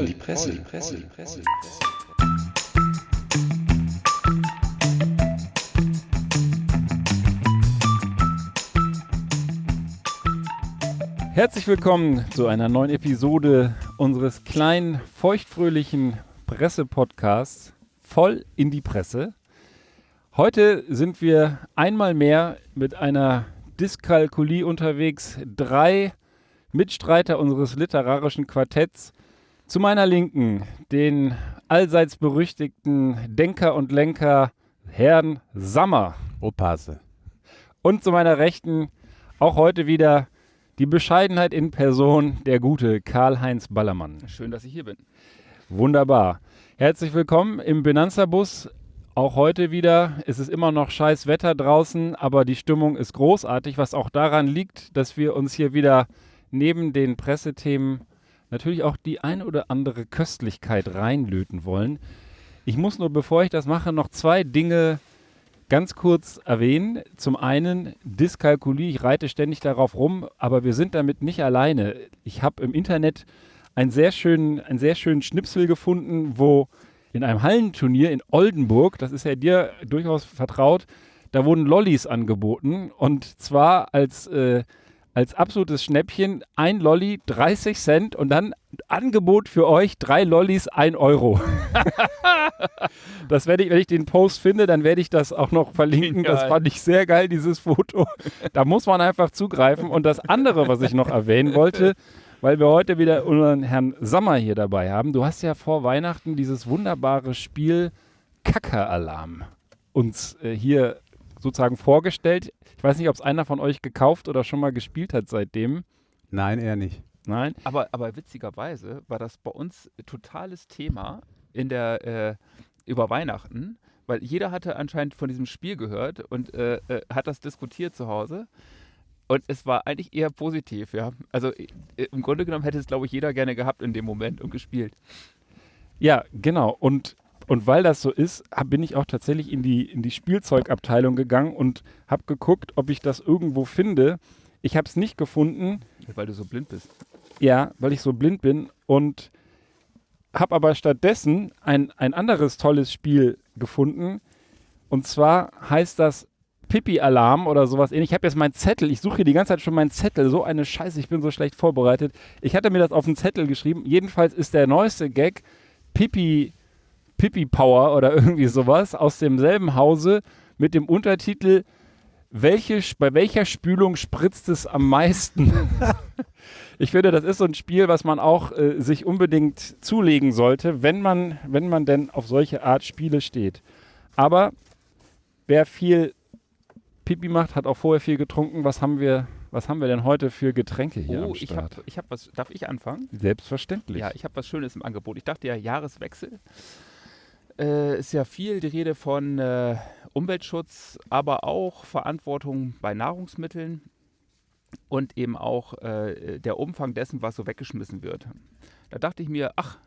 voll, die Presse, die Presse, die Presse. Herzlich willkommen zu einer neuen Episode unseres kleinen, feuchtfröhlichen Presse-Podcasts voll in die Presse. Heute sind wir einmal mehr mit einer Dyskalkulie unterwegs. Drei Mitstreiter unseres literarischen Quartetts. Zu meiner Linken den allseits berüchtigten Denker und Lenker Herrn Sammer. Opasse. Und zu meiner Rechten auch heute wieder die Bescheidenheit in Person, der gute Karl-Heinz Ballermann. Schön, dass ich hier bin. Wunderbar. Herzlich willkommen im Benanza-Bus. Auch heute wieder. Es ist immer noch scheiß Wetter draußen, aber die Stimmung ist großartig, was auch daran liegt, dass wir uns hier wieder neben den Pressethemen natürlich auch die ein oder andere Köstlichkeit reinlöten wollen. Ich muss nur, bevor ich das mache, noch zwei Dinge ganz kurz erwähnen. Zum einen Dyskalkulie, ich reite ständig darauf rum, aber wir sind damit nicht alleine. Ich habe im Internet einen sehr, schönen, einen sehr schönen Schnipsel gefunden, wo in einem Hallenturnier in Oldenburg, das ist ja dir durchaus vertraut, da wurden Lollis angeboten und zwar als äh, als absolutes Schnäppchen ein Lolli 30 Cent und dann Angebot für euch drei Lollis 1 Euro. das werde ich, wenn ich den Post finde, dann werde ich das auch noch verlinken. Das fand ich sehr geil, dieses Foto. Da muss man einfach zugreifen. Und das andere, was ich noch erwähnen wollte, weil wir heute wieder unseren Herrn Sommer hier dabei haben. Du hast ja vor Weihnachten dieses wunderbare Spiel Kacker-Alarm uns äh, hier sozusagen vorgestellt. Ich weiß nicht, ob es einer von euch gekauft oder schon mal gespielt hat seitdem. Nein, eher nicht. Nein? Aber, aber witzigerweise war das bei uns totales Thema in der, äh, über Weihnachten, weil jeder hatte anscheinend von diesem Spiel gehört und äh, äh, hat das diskutiert zu Hause. Und es war eigentlich eher positiv, ja. Also äh, im Grunde genommen hätte es, glaube ich, jeder gerne gehabt in dem Moment und gespielt. Ja, genau. Und und weil das so ist, hab, bin ich auch tatsächlich in die, in die Spielzeugabteilung gegangen und habe geguckt, ob ich das irgendwo finde. Ich habe es nicht gefunden. Weil du so blind bist. Ja, weil ich so blind bin. Und habe aber stattdessen ein, ein anderes tolles Spiel gefunden. Und zwar heißt das Pipi-Alarm oder sowas ähnlich. Ich habe jetzt meinen Zettel, ich suche hier die ganze Zeit schon meinen Zettel. So eine Scheiße, ich bin so schlecht vorbereitet. Ich hatte mir das auf den Zettel geschrieben. Jedenfalls ist der neueste Gag Pipi Pippi Power oder irgendwie sowas aus demselben Hause mit dem Untertitel welche, bei welcher Spülung spritzt es am meisten? ich finde, das ist so ein Spiel, was man auch äh, sich unbedingt zulegen sollte, wenn man, wenn man denn auf solche Art Spiele steht. Aber wer viel Pipi macht, hat auch vorher viel getrunken. Was haben wir, was haben wir denn heute für Getränke hier oh, am Start? ich habe ich hab was, darf ich anfangen? Selbstverständlich. Ja, ich habe was Schönes im Angebot. Ich dachte ja, Jahreswechsel äh, ist ja viel die Rede von äh, Umweltschutz, aber auch Verantwortung bei Nahrungsmitteln und eben auch äh, der Umfang dessen, was so weggeschmissen wird. Da dachte ich mir, ach,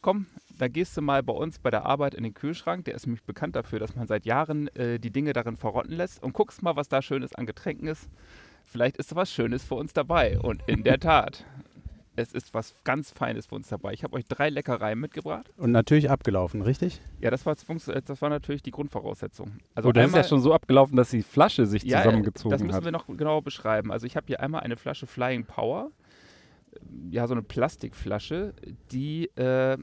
komm, da gehst du mal bei uns bei der Arbeit in den Kühlschrank. Der ist nämlich bekannt dafür, dass man seit Jahren äh, die Dinge darin verrotten lässt und guckst mal, was da Schönes an Getränken ist. Vielleicht ist da was Schönes für uns dabei. Und in der Tat, es ist was ganz Feines für uns dabei. Ich habe euch drei Leckereien mitgebracht. Und natürlich abgelaufen, richtig? Ja, das war, das war natürlich die Grundvoraussetzung. Also oh, das ist ja schon so abgelaufen, dass die Flasche sich ja, zusammengezogen hat. Das müssen hat. wir noch genauer beschreiben. Also ich habe hier einmal eine Flasche Flying Power. Ja, so eine Plastikflasche, die äh,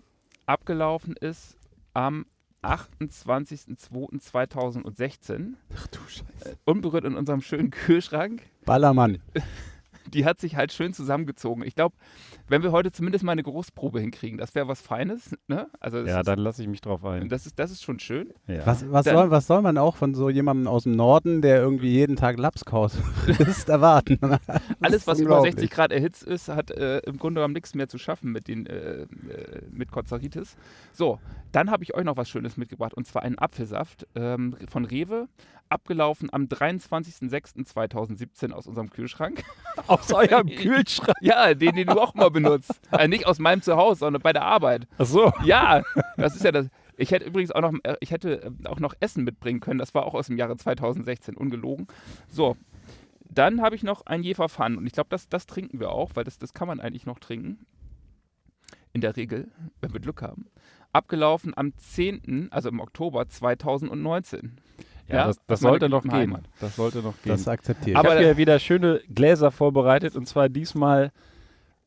abgelaufen ist am 28.02.2016. Ach du Scheiße. Äh, unberührt in unserem schönen Kühlschrank. Ballermann. die hat sich halt schön zusammengezogen. Ich glaube, wenn wir heute zumindest mal eine Großprobe hinkriegen, das wäre was Feines. Ne? Also ja, ist, dann lasse ich mich drauf ein. Das ist, das ist schon schön. Ja. Was, was, Dann- soll, was soll man auch von so jemandem aus dem Norden, der irgendwie jeden Tag Lapskaus frisst, erwarten? Alles, was über unglaublich. 60 Grad erhitzt ist, hat äh, im Grunde genommen nichts mehr zu schaffen mit, den, äh, äh, mit Kozaritis. So, dann habe ich euch noch was Schönes mitgebracht und zwar einen Apfelsaft ähm, von Rewe, abgelaufen am 23.06.2017 aus unserem Kühlschrank. Aus eurem Kühlschrank. Ja, den, den du auch mal benutzt. Äh, nicht aus meinem Zuhause, sondern bei der Arbeit. Ach so. Ja, das ist ja das. Ich hätte übrigens auch noch, äh, ich hätte äh, auch noch Essen mitbringen können. Das war auch aus dem Jahre 2016, ungelogen. So, dann habe ich noch ein Jefer Fun und ich glaube, das, das trinken wir auch, weil das, das kann man eigentlich noch trinken. in der Regel, wenn wir Glück haben, abgelaufen am 10., also im Oktober 2019. Ja, Ja, das, das sollte noch gehen. Heimat. Das sollte noch gehen. Das akzeptiere ich. ich Aber- habe hier wieder schöne Gläser vorbereitet und zwar diesmal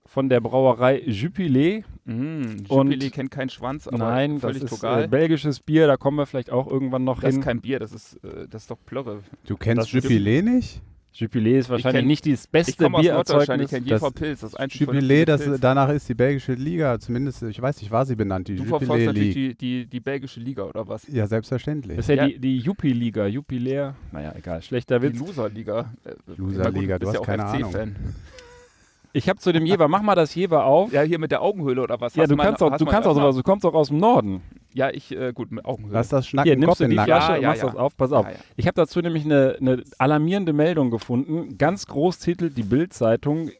von der Brauerei Jupiler. Mhm, Und- Jubilee kennt keinen Schwanz, aber Nein, das völlig ist togal. äh, belgisches Bier, da kommen wir vielleicht auch irgendwann noch das ist hin. kein Bier, das ist, äh, das ist doch Plörre. du kennst das ist- Jubilee nicht? Jupiler ist wahrscheinlich kenn- nicht das Ich beste komme aus Norddeutschland, ich Biererzeugnis. kenne Das- JV Pilz, das einzige Jubilee, das, danach ist die belgische Liga, zumindest, ich weiß nicht, war sie benannt, die Du Jubilee verfolgst natürlich die, die, die belgische Liga oder was? Ja, selbstverständlich. Das ist ja, Ja. die, die Jupi-Liga, Jupiler. Naja, egal, schlechter Die Witz. Loser-Liga. Äh, Loser-Liga, na gut, du hast ja auch keine Ahnung. Ich habe zu dem Jever, mach mal das Jever auf. Ja, hier mit der Augenhöhle oder was? Ja, Hast du mal- kannst auch, du kannst auch sowas, du kommst auch aus dem Norden. Ja, ich, äh, gut, mit Augenhöhle. Lass das Schnacken Hier, im nimmst Kopf du die. Flasche Ja, und ja, machst ja. das auf, pass auf. Ich habe dazu nämlich eine, eine alarmierende Meldung gefunden, ganz Großtitel, die Bild-Zeitung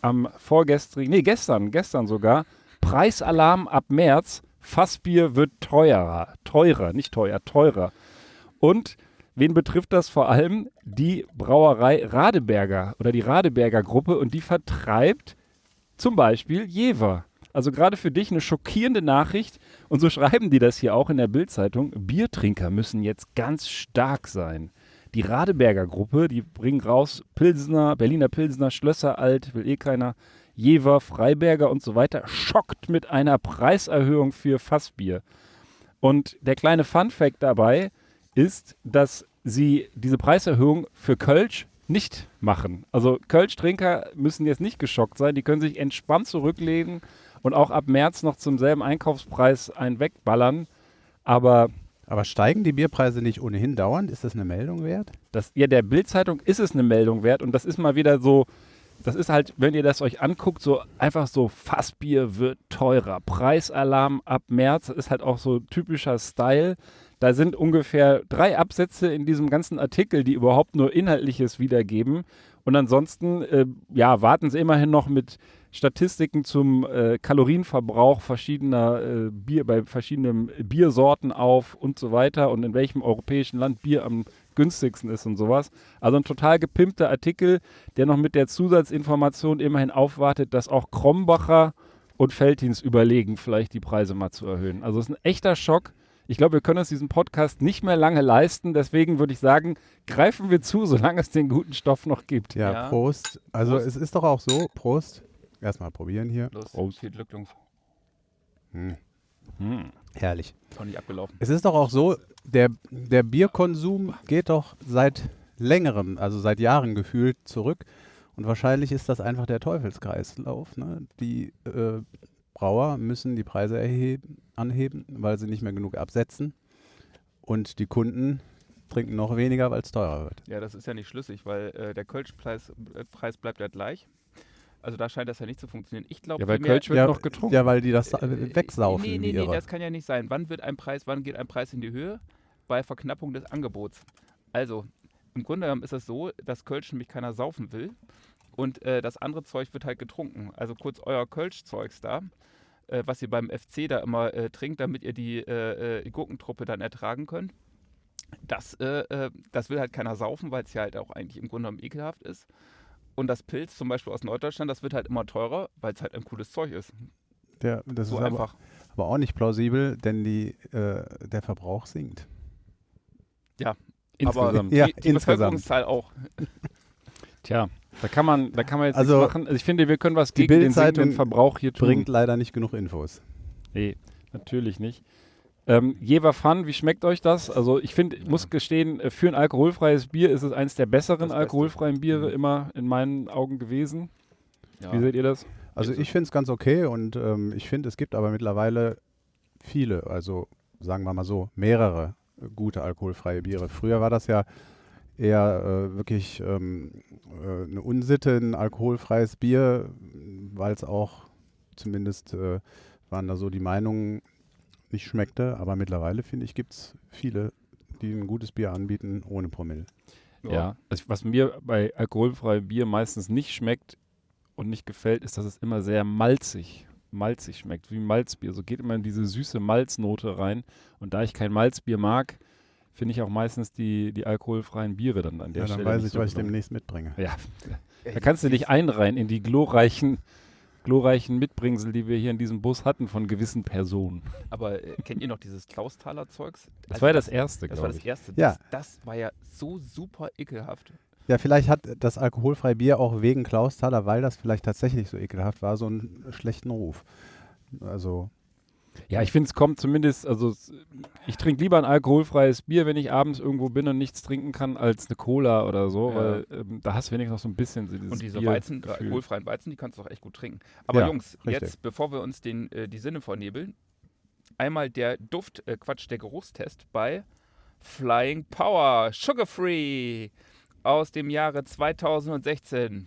am vorgestrigen, nee, gestern, gestern sogar, Preisalarm ab März, Fassbier wird teurer, teurer, nicht teuer, teurer. Und wen betrifft das vor allem? Die Brauerei Radeberger oder die Radeberger Gruppe und die vertreibt zum Beispiel Jever. Also gerade für dich eine schockierende Nachricht. Und so schreiben die das hier auch in der Bildzeitung. Biertrinker müssen jetzt ganz stark sein. Die Radeberger Gruppe, die bringen raus Pilsner, Berliner Pilsner, Schlösser Alt, will eh keiner, Jever, Freiberger und so weiter, schockt mit einer Preiserhöhung für Fassbier. Und der kleine Fun-Fact dabei ist, dass sie diese Preiserhöhung für Kölsch nicht machen. Also Kölsch-Trinker müssen jetzt nicht geschockt sein, die können sich entspannt zurücklegen und auch ab März noch zum selben Einkaufspreis einen wegballern. Aber Aber steigen die Bierpreise nicht ohnehin dauernd? Ist das eine Meldung wert? das, ja, der Bild-Zeitung ist es eine Meldung wert und das ist mal wieder so, das ist halt, wenn ihr das euch anguckt, so einfach so, Fassbier wird teurer, Preisalarm ab März, ist halt auch so typischer Style. Da sind ungefähr drei Absätze in diesem ganzen Artikel, die überhaupt nur Inhaltliches wiedergeben. Und ansonsten, äh, ja, warten sie immerhin noch mit Statistiken zum äh, Kalorienverbrauch verschiedener äh, Bier, bei verschiedenen Biersorten auf und so weiter und in welchem europäischen Land Bier am günstigsten ist und sowas. Also ein total gepimpter Artikel, der noch mit der Zusatzinformation immerhin aufwartet, dass auch Krombacher und Veltins überlegen, vielleicht die Preise mal zu erhöhen. Also es ist ein echter Schock. Ich glaube, wir können uns diesen Podcast nicht mehr lange leisten. Deswegen würde ich sagen, greifen wir zu, solange es den guten Stoff noch gibt. Ja, Ja. Prost. Also Prost. es ist doch auch so, Prost. Erstmal probieren hier. Los, Prost. viel Glück, Jungs. Hm. Hm. Herrlich. Ist noch nicht abgelaufen. Es ist doch auch so, der, der Bierkonsum geht doch seit längerem, also seit Jahren gefühlt zurück. Und wahrscheinlich ist das einfach der Teufelskreislauf. Ne? Die äh, Brauer müssen die Preise erheben, anheben, weil sie nicht mehr genug absetzen. Und die Kunden trinken noch weniger, weil es teurer wird. Ja, das ist ja nicht schlüssig, weil äh, der Kölschpreis äh, Preis bleibt ja gleich. Also da scheint das ja nicht zu funktionieren. Ich glaube, Ja, weil Kölsch wird ja, noch getrunken. ja, weil die das sa- Äh, wegsaufen Nee, nee, nee, das kann ja nicht sein. Wann wird ein Preis, wann geht ein Preis in die Höhe? Bei Verknappung des Angebots. Also, im Grunde genommen ist es so, dass Kölsch nämlich keiner saufen will und äh, das andere Zeug wird halt getrunken. Also kurz euer Kölsch-Zeugs da, äh, was ihr beim FC da immer äh, trinkt, damit ihr die äh, äh, Gurkentruppe dann ertragen könnt. Das, äh, äh, das will halt keiner saufen, weil es ja halt auch eigentlich im Grunde genommen ekelhaft ist. Und das Pilz zum Beispiel aus Norddeutschland, das wird halt immer teurer, weil es halt ein cooles Zeug ist. Der, das so ist aber, einfach. aber auch nicht plausibel, denn die, äh, der Verbrauch sinkt. Insgesamt. Ja, die, die insgesamt. Bevölkerungszahl auch. Tja, da kann man, da kann man jetzt Also, nichts machen. Also ich finde, wir können was die gegen den sinkenden Bild-Zeitung Verbrauch hier tun. Bringt leider nicht genug Infos. Nee, natürlich nicht. Ähm, Jever Fun, wie schmeckt euch das? Also ich finde, ich muss gestehen, äh, für ein alkoholfreies Bier ist es eines der besseren alkoholfreien Biere Mhm. immer in meinen Augen gewesen. Ja. Wie seht ihr das? Also Also- ich finde es ganz okay und ähm, ich finde, es gibt aber mittlerweile viele, also sagen wir mal so, mehrere äh, gute alkoholfreie Biere. Früher war das ja eher äh, wirklich ähm, äh, eine Unsitte, ein alkoholfreies Bier, weil es auch zumindest äh, waren da so die Meinungen nicht schmeckte. Aber mittlerweile finde ich, gibt es viele, die ein gutes Bier anbieten ohne Promille. Ja. Also, was mir bei alkoholfreiem Bier meistens nicht schmeckt und nicht gefällt, ist, dass es immer sehr malzig, malzig schmeckt, wie Malzbier. So geht immer in diese süße Malznote rein. Und da ich kein Malzbier mag, finde ich auch meistens die, die alkoholfreien Biere dann an der Ja, dann Stelle. weiß nicht ich, so was ich demnächst mitbringe. Ja, da kannst du dich einreihen in die glorreichen glorreichen Mitbringsel, die wir hier in diesem Bus hatten von gewissen Personen. Aber äh, kennt ihr noch dieses Klausthaler Zeugs? Das Also war ja das erste, Das war glaube das ich. erste. Ja. Das, das war ja so super ekelhaft. Ja, vielleicht hat das alkoholfreie Bier auch wegen Klausthaler, weil das vielleicht tatsächlich so ekelhaft war, so einen schlechten Ruf. Also, Ja, ich finde, es kommt zumindest, also ich trinke lieber ein alkoholfreies Bier, wenn ich abends irgendwo bin und nichts trinken kann, als eine Cola oder so, Ja. weil ähm, da hast du wenigstens noch so ein bisschen so dieses Und diese Bier- Weizen, äh, Gefühl. alkoholfreien Weizen, die kannst du auch echt gut trinken. Aber Ja, Jungs, richtig. jetzt, bevor wir uns den, äh, die Sinne vernebeln, einmal der Duft, äh, Quatsch, der Geruchstest bei Flying Power Sugar Free aus dem Jahre 2016.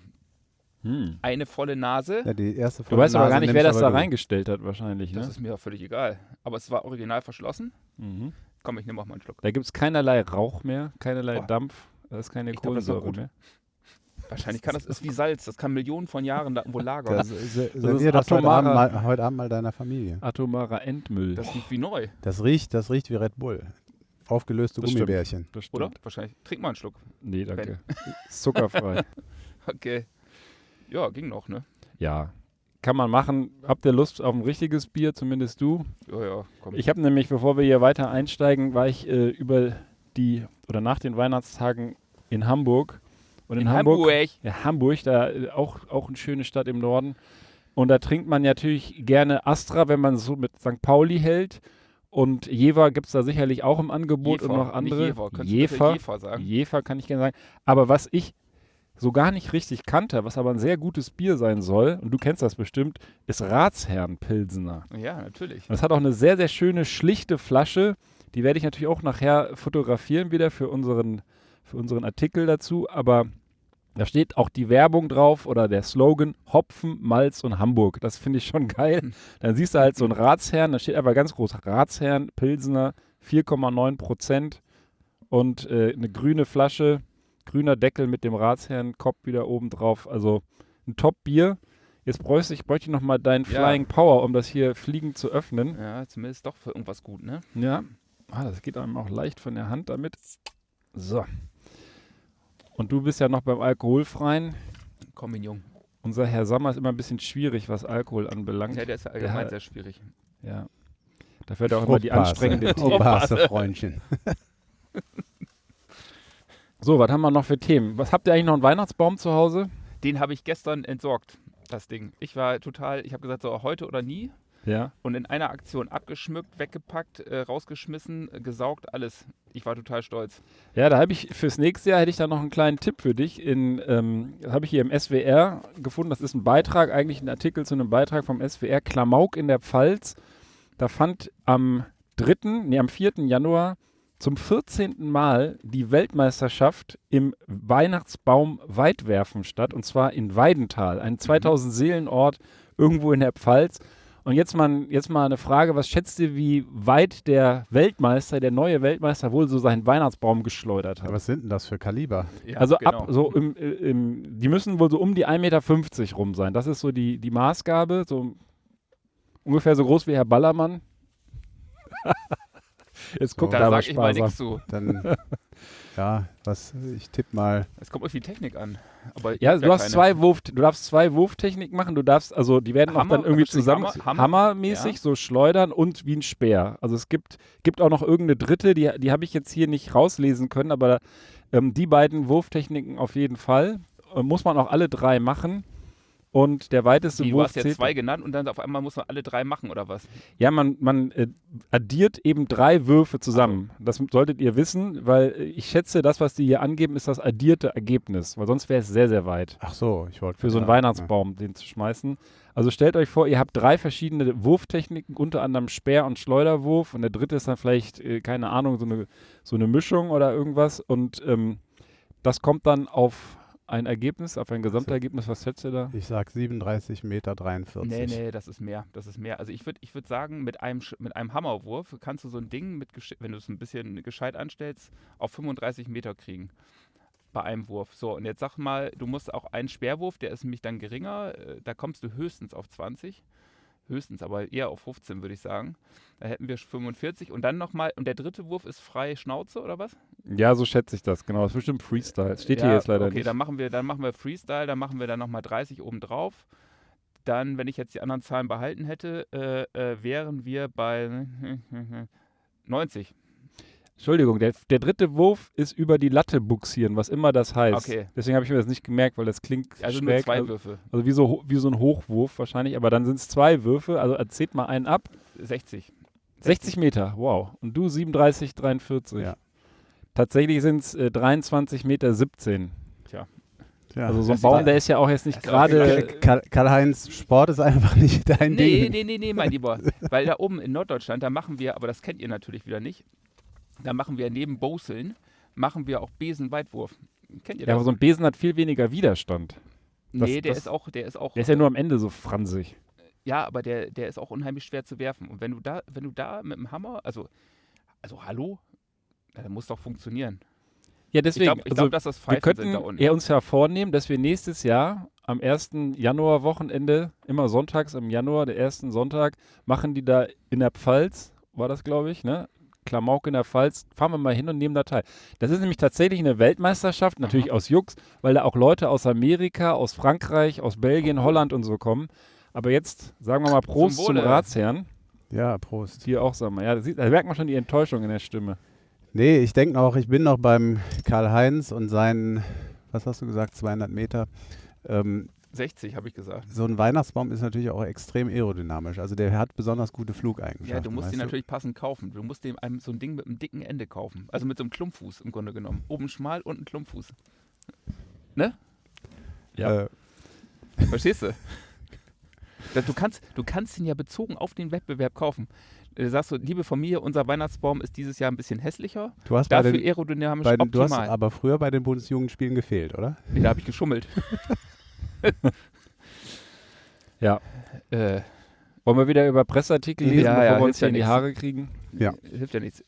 Hm. Eine volle Nase. ja, die erste Du weißt aber Nase gar nicht, wer das aber da du. reingestellt hat, wahrscheinlich. Das Ne? ist mir völlig egal. Aber es war original verschlossen. Mhm. Komm, ich nehme auch mal einen Schluck. Da gibt es keinerlei Rauch mehr, keinerlei Boah. Dampf, da ist keine Ich glaub, das auch Kohlensäure gut. mehr. Wahrscheinlich kann das, ist wie Salz, das kann Millionen von Jahren da irgendwo lagern. Das, se- ist servier das heute atomarer- Abend, mal, heute Abend mal deiner Familie. Atomarer Endmüll. Das riecht wie neu, Das riecht, das riecht wie Red Bull. Aufgelöste Das stimmt. Gummibärchen. Das oder? stimmt. Wahrscheinlich. Trink mal einen Schluck. Nee, danke. Zuckerfrei. Okay. Ja, ging noch, ne? ja, kann man machen. Habt ihr Lust auf ein richtiges Bier, zumindest du? Ja, ja, komm. Ich habe nämlich, bevor wir hier weiter einsteigen, war ich äh, über die oder nach den Weihnachtstagen in Hamburg. Und in, in Hamburg, Hamburg. Ja, Hamburg, da äh, auch, auch eine schöne Stadt im Norden. Und da trinkt man natürlich gerne Astra, wenn man so mit St. Pauli hält. Und Jever gibt es da sicherlich auch im Angebot und noch andere. Jever. Jever, Jever sagen? Jever kann ich gerne sagen. Aber was ich so gar nicht richtig kannte, was aber ein sehr gutes Bier sein soll, und du kennst das bestimmt, ist Ratsherrn-Pilsener. Ja, natürlich. Und es hat auch eine sehr, sehr schöne, schlichte Flasche. Die werde ich natürlich auch nachher fotografieren wieder für unseren, für unseren Artikel dazu. Aber da steht auch die Werbung drauf oder der Slogan Hopfen, Malz und Hamburg. Das finde ich schon geil. Dann siehst du halt so einen Ratsherrn, da steht aber ganz groß Ratsherrn, Pilsener, 4,9 Prozent und äh, eine grüne Flasche, grüner Deckel mit dem Ratsherrn-Kopf wieder oben drauf. Also ein Top-Bier. Jetzt bräuchte ich, bräuchte ich nochmal deinen Ja. Flying Power, um das hier fliegend zu öffnen. Ja, zumindest doch für irgendwas gut, ne? Ja. Ah, das geht einem auch leicht von der Hand damit. So. Und du bist ja noch beim Alkoholfreien. Komm, mein Jung. Unser Herr Sommer ist immer ein bisschen schwierig, was Alkohol anbelangt. Ja, der ist ja allgemein Der- sehr schwierig. Ja. Dafür hat er auch immer die anstrengende. Aufpasse, Freundchen. So, was haben wir noch für Themen? Was habt ihr eigentlich noch einen Weihnachtsbaum zu Hause? Den habe ich gestern entsorgt, das Ding. Ich war total, ich habe gesagt, so heute oder nie. Ja. Und in einer Aktion abgeschmückt, weggepackt, äh, rausgeschmissen, äh, gesaugt, alles. Ich war total stolz. Ja, da habe ich fürs nächste Jahr hätte ich da noch einen kleinen Tipp für dich. In, ähm, habe ich hier im SWR gefunden. Das ist ein Beitrag, eigentlich ein Artikel zu einem Beitrag vom SWR. Klamauk in der Pfalz. Da fand am 3., nee, am 4. Januar zum 14. Mal die Weltmeisterschaft im Weihnachtsbaum Weitwerfen statt. Und zwar in Weidental, ein 2000 Seelenort irgendwo in der Pfalz. Und jetzt mal, jetzt mal eine Frage, was schätzt ihr, wie weit der Weltmeister, der neue Weltmeister wohl so seinen Weihnachtsbaum geschleudert hat? Was sind denn das für Kaliber? Ja, also genau. ab so im, äh, im, die müssen wohl so um die 1,50 Meter rum sein. Das ist so die, die Maßgabe, so ungefähr so groß wie Herr Ballermann. Jetzt guckt So. Da sag ich mal nichts zu. Dann, ja, was, ich tippe mal, Es kommt auf die Technik an. Aber Ja, du hast zwei Wurf, du darfst zwei Wurftechniken machen. Du darfst, also die werden auch Hammer, dann irgendwie zusammen Hammer, hammermäßig ja. so schleudern und wie ein Speer. Also es gibt, gibt auch noch irgendeine dritte, die, die habe ich jetzt hier nicht rauslesen können, aber ähm, die beiden Wurftechniken auf jeden Fall. Äh, muss man auch alle drei machen. Und der weiteste Wie, du Wurf hast jetzt zählt. zwei genannt und dann auf einmal muss man alle drei machen, oder was? Ja, man, man äh, addiert eben drei Würfe zusammen. Das solltet ihr wissen, weil äh, ich schätze, das, was die hier angeben, ist das addierte Ergebnis. Weil sonst wäre es sehr, sehr weit. ach so, ich wollte für so einen Weihnachtsbaum den zu schmeißen. Also stellt euch vor, ihr habt drei verschiedene Wurftechniken, unter anderem Speer- und Schleuderwurf und der dritte ist dann vielleicht, äh, keine Ahnung, so eine, so eine Mischung oder irgendwas und ähm, das kommt dann auf ein Ergebnis, auf ein Gesamtergebnis. Was schätzt ihr da? Ich sag 37 Meter 43. Nee, nee, das ist mehr. Das ist mehr. Also ich würde ich würd sagen, mit einem, mit einem Hammerwurf kannst du so ein Ding, mit, wenn du es ein bisschen gescheit anstellst, auf 35 Meter kriegen. Bei einem Wurf. So, und jetzt sag mal, du musst auch einen Speerwurf, der ist nämlich dann geringer, äh, da kommst du höchstens auf 20. Höchstens, aber eher auf 15, würde ich sagen. Da hätten wir 45 und dann nochmal, und der dritte Wurf ist frei Schnauze oder was? Ja, so schätze ich das, genau. Das ist bestimmt Freestyle. Steht hier Ja, jetzt leider okay, nicht. dann machen wir, dann machen wir Freestyle, dann machen wir dann nochmal 30 oben drauf. dann, wenn ich jetzt die anderen Zahlen behalten hätte, äh, äh, wären wir bei 90. Entschuldigung, der, der dritte Wurf ist über die Latte buxieren, was immer das heißt. Okay. Deswegen habe ich mir das nicht gemerkt, weil das klingt Also nur schräg. zwei also, Würfe. also wie so, wie so ein Hochwurf wahrscheinlich, aber dann sind es zwei Würfe, also erzählt mal einen ab. 60. 60 Meter, wow. Und du 37, 43. Ja. Tatsächlich sind es äh, 23 Meter 17. Ja. Also so ein Baum, der ist ja auch jetzt nicht gerade. genau- Karl- Karl-Heinz, Sport ist einfach nicht dein Nee, Ding. nee, nee, nee, mein Lieber. Weil da oben in Norddeutschland, da machen wir, aber das kennt ihr natürlich wieder nicht, da machen wir neben Boseln, machen wir auch Besenweitwurf. Kennt ihr Ja, aber das? so ein Besen hat viel weniger Widerstand. das- nee, der das- ist auch, der ist auch, Der ist ja nur am Ende so fransig. ja, aber der, der ist auch unheimlich schwer zu werfen. Und wenn du da, wenn du da mit dem Hammer, also, also hallo, äh, muss doch funktionieren. Ja, Ich deswegen. glaube, ich also, glaub, dass das wir Pfeifen sind da könnten unten. eher uns ja vornehmen, dass wir nächstes Jahr am 1. Januar-Wochenende, immer sonntags im Januar, der ersten Sonntag, machen die da in der Pfalz, war das, glaube ich, ne? Klamauk in der Pfalz, fahren wir mal hin und nehmen da teil. Das ist nämlich tatsächlich eine Weltmeisterschaft, natürlich aus Jux, weil da auch Leute aus Amerika, aus Frankreich, aus Belgien, Holland und so kommen. Aber jetzt sagen wir mal Prost zum, Wohle. Ratsherrn. Ja, Prost. Hier auch, sagen wir. Ja, da, sieht, da merkt man schon die Enttäuschung in der Stimme. Nee, ich denke noch, ich bin noch beim Karl-Heinz und seinen, was hast du gesagt, 200 Meter. Ähm, 60, habe ich gesagt. so ein Weihnachtsbaum ist natürlich auch extrem aerodynamisch. Also der hat besonders gute Flugeigenschaften. Ja, du musst ihn natürlich passend kaufen. Du musst dem einem so ein Ding mit einem dicken Ende kaufen. Also mit so einem Klumpfuß im Grunde genommen. Oben schmal, unten Klumpfuß. Ja. Äh, Verstehst du? Du kannst, du kannst ihn ja bezogen auf den Wettbewerb kaufen. Du sagst so, liebe Familie, unser Weihnachtsbaum ist dieses Jahr ein bisschen hässlicher, du hast bei dafür den, aerodynamisch bei den, du hast optimal. aber früher bei den Bundesjugendspielen gefehlt, oder? nee, da habe ich geschummelt. Ja. Äh, Wollen wir wieder über Presseartikel lesen, Ja, bevor ja, wir uns ja hier in die. Haare kriegen? Ja. Hilft ja nichts.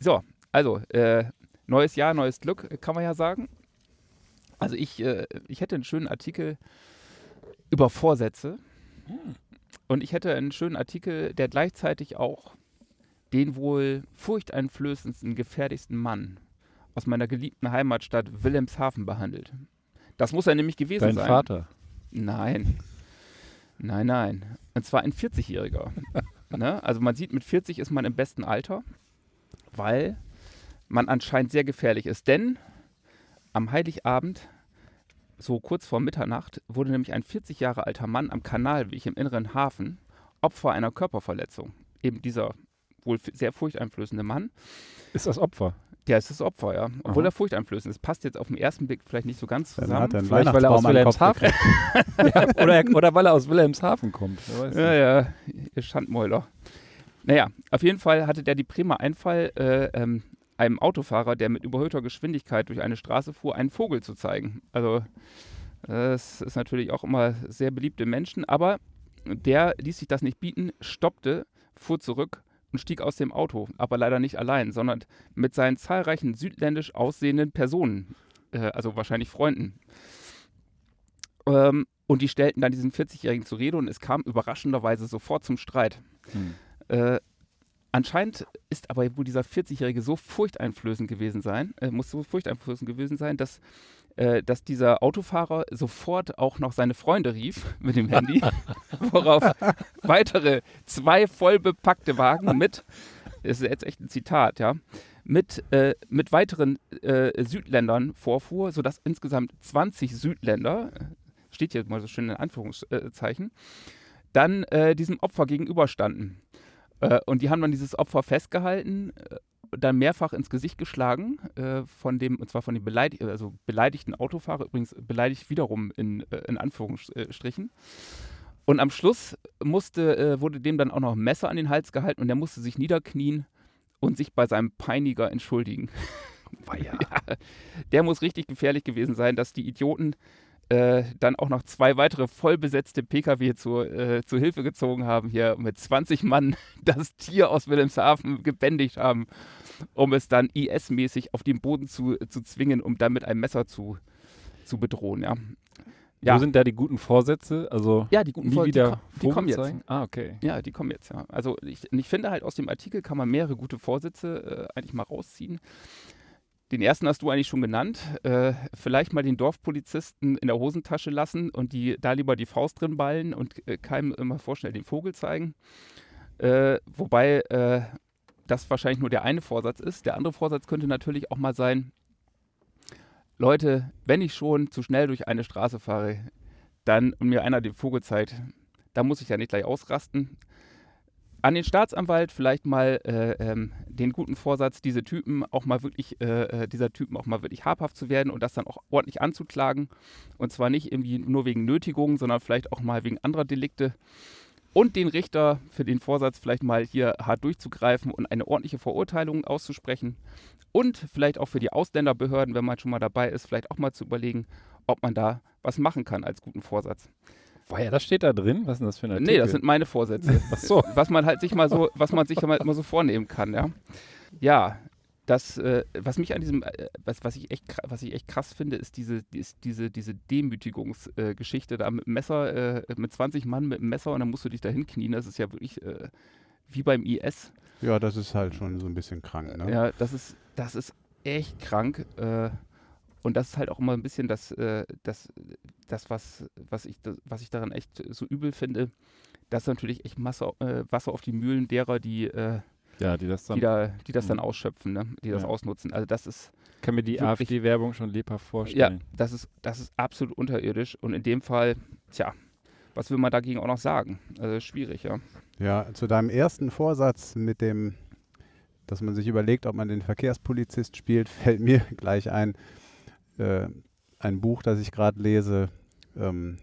So, also, äh, neues Jahr, neues Glück, kann man ja sagen. Also ich, äh, ich hätte einen schönen Artikel über Vorsätze. Und ich hätte einen schönen Artikel, der gleichzeitig auch den wohl furchteinflößendsten, gefährlichsten Mann aus meiner geliebten Heimatstadt Wilhelmshaven behandelt. Das muss er nämlich gewesen Dein sein. Vater. Nein. Nein, nein. Und zwar ein 40-Jähriger. ne? Also man sieht, mit 40 ist man im besten Alter, weil man anscheinend sehr gefährlich ist. Denn am Heiligabend, so kurz vor Mitternacht, wurde nämlich ein 40 Jahre alter Mann am Kanalweg im inneren Hafen Opfer einer Körperverletzung. Eben dieser wohl sehr furchteinflößende Mann. Ist das Opfer? Der ist das Opfer, ja. Obwohl Aha. er furchteinflößend ist. Passt jetzt auf den ersten Blick vielleicht nicht so ganz Dann zusammen. hat er einen Vielleicht, weil er aus Wilhelmshaven ja, oder, er- oder weil er aus Wilhelmshaven kommt. Ja, ja, ihr Schandmäuler. Naja, auf jeden Fall hatte der die Bremer Einfall, äh, ähm, einem Autofahrer, der mit überhöhter Geschwindigkeit durch eine Straße fuhr, einen Vogel zu zeigen. Also, das ist natürlich auch immer sehr beliebte Menschen, aber der ließ sich das nicht bieten, stoppte, fuhr zurück und stieg aus dem Auto, aber leider nicht allein, sondern mit seinen zahlreichen südländisch aussehenden Personen, äh, also wahrscheinlich Freunden. Ähm, und die stellten dann diesen 40-Jährigen zur Rede und es kam überraschenderweise sofort zum Streit. Hm. Äh, anscheinend ist aber wohl dieser 40-Jährige so furchteinflößend gewesen sein, äh, muss so furchteinflößend gewesen sein, dass, dass dieser Autofahrer sofort auch noch seine Freunde rief mit dem Handy, worauf weitere zwei voll bepackte Wagen mit, das ist jetzt echt ein Zitat, ja, mit, äh, mit weiteren äh, Südländern vorfuhr, sodass insgesamt 20 Südländer, steht hier mal so schön in Anführungszeichen, dann äh, diesem Opfer gegenüberstanden. Äh, und die haben dann dieses Opfer festgehalten, äh, dann mehrfach ins Gesicht geschlagen, äh, von dem, und zwar von dem beleidig also beleidigten Autofahrer, übrigens beleidigt wiederum in, äh, in Anführungsstrichen. Und am Schluss musste, äh, wurde dem dann auch noch ein Messer an den Hals gehalten und der musste sich niederknien und sich bei seinem Peiniger entschuldigen. ja, der muss richtig gefährlich gewesen sein, dass die Idioten äh, dann auch noch zwei weitere vollbesetzte Pkw zur, äh, zur Hilfe gezogen haben, hier mit 20 Mann das Tier aus Wilhelmshaven gebändigt haben, um es dann IS-mäßig auf den Boden zu, zu zwingen, um dann mit einem Messer zu, zu bedrohen. Ja, ja. Wo sind da die guten Vorsätze? Also ja die guten nie wieder die, ko- die kommen jetzt. zeigen? Ah, okay. Ja, die kommen jetzt, ja. Also ich, ich finde halt aus dem Artikel kann man mehrere gute Vorsätze äh, eigentlich mal rausziehen. Den ersten hast du eigentlich schon genannt. Äh, vielleicht mal den Dorfpolizisten in der Hosentasche lassen und die da lieber die Faust drin ballen und äh, keinem immer vorschnell den Vogel zeigen. Äh, wobei äh, das wahrscheinlich nur der eine Vorsatz ist. Der andere Vorsatz könnte natürlich auch mal sein, Leute, wenn ich schon zu schnell durch eine Straße fahre, dann und mir einer den Vogel zeigt, da muss ich ja nicht gleich ausrasten. An den Staatsanwalt vielleicht mal äh, ähm, den guten Vorsatz, diese Typen auch mal wirklich, äh, äh, dieser Typen auch mal wirklich habhaft zu werden und das dann auch ordentlich anzuklagen. Und zwar nicht irgendwie nur wegen Nötigung, sondern vielleicht auch mal wegen anderer Delikte. Und den Richter für den Vorsatz vielleicht mal hier hart durchzugreifen und eine ordentliche Verurteilung auszusprechen. Und vielleicht auch für die Ausländerbehörden, wenn man schon mal dabei ist, vielleicht auch mal zu überlegen, ob man da was machen kann als guten Vorsatz. Woher, das steht da drin? Was ist denn das für ein Artikel? Nee, das sind meine Vorsätze. Ach so. Was man halt sich mal so, was man sich mal immer so vornehmen kann, ja. Ja, das, äh, was mich an diesem, äh, was, was, ich echt, was ich echt krass finde, ist diese, ist diese, diese Demütigungsgeschichte da mit Messer, äh, mit 20 Mann mit dem Messer und dann musst du dich da hinknien. Das ist ja wirklich äh, wie beim IS. Ja, das ist halt schon so ein bisschen krank, ne? Ja, das ist, das ist echt krank. Äh, und das ist halt auch immer ein bisschen das, äh, das, das was, was, ich, das, was ich daran echt so übel finde. Das ist natürlich echt Masse, äh, Wasser auf die Mühlen derer, die, äh, Ja, die das dann. die, da, die das dann Mhm. ausschöpfen, ne? die das Ja. ausnutzen. Also das ist, kann mir die AfD-Werbung schon lebhaft ja, vorstellen. das ist, das ist absolut unterirdisch. Und in dem Fall, tja, was will man dagegen auch noch sagen? Also schwierig, ja. Ja, zu deinem ersten Vorsatz mit dem, dass man sich überlegt, ob man den Verkehrspolizist spielt, fällt mir gleich ein, äh, ein Buch, das ich gerade lese, ähm,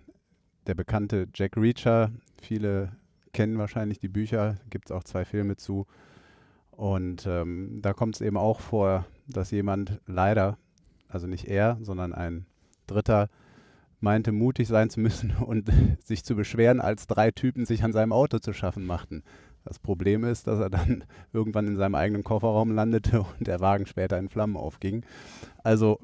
der bekannte Jack Reacher. Viele kennen wahrscheinlich die Bücher, gibt es auch zwei Filme zu. Und ähm, da kommt es eben auch vor, dass jemand leider, also nicht er, sondern ein Dritter, meinte, mutig sein zu müssen und sich zu beschweren, als drei Typen sich an seinem Auto zu schaffen machten. Das Problem ist, dass er dann irgendwann in seinem eigenen Kofferraum landete und der Wagen später in Flammen aufging. Also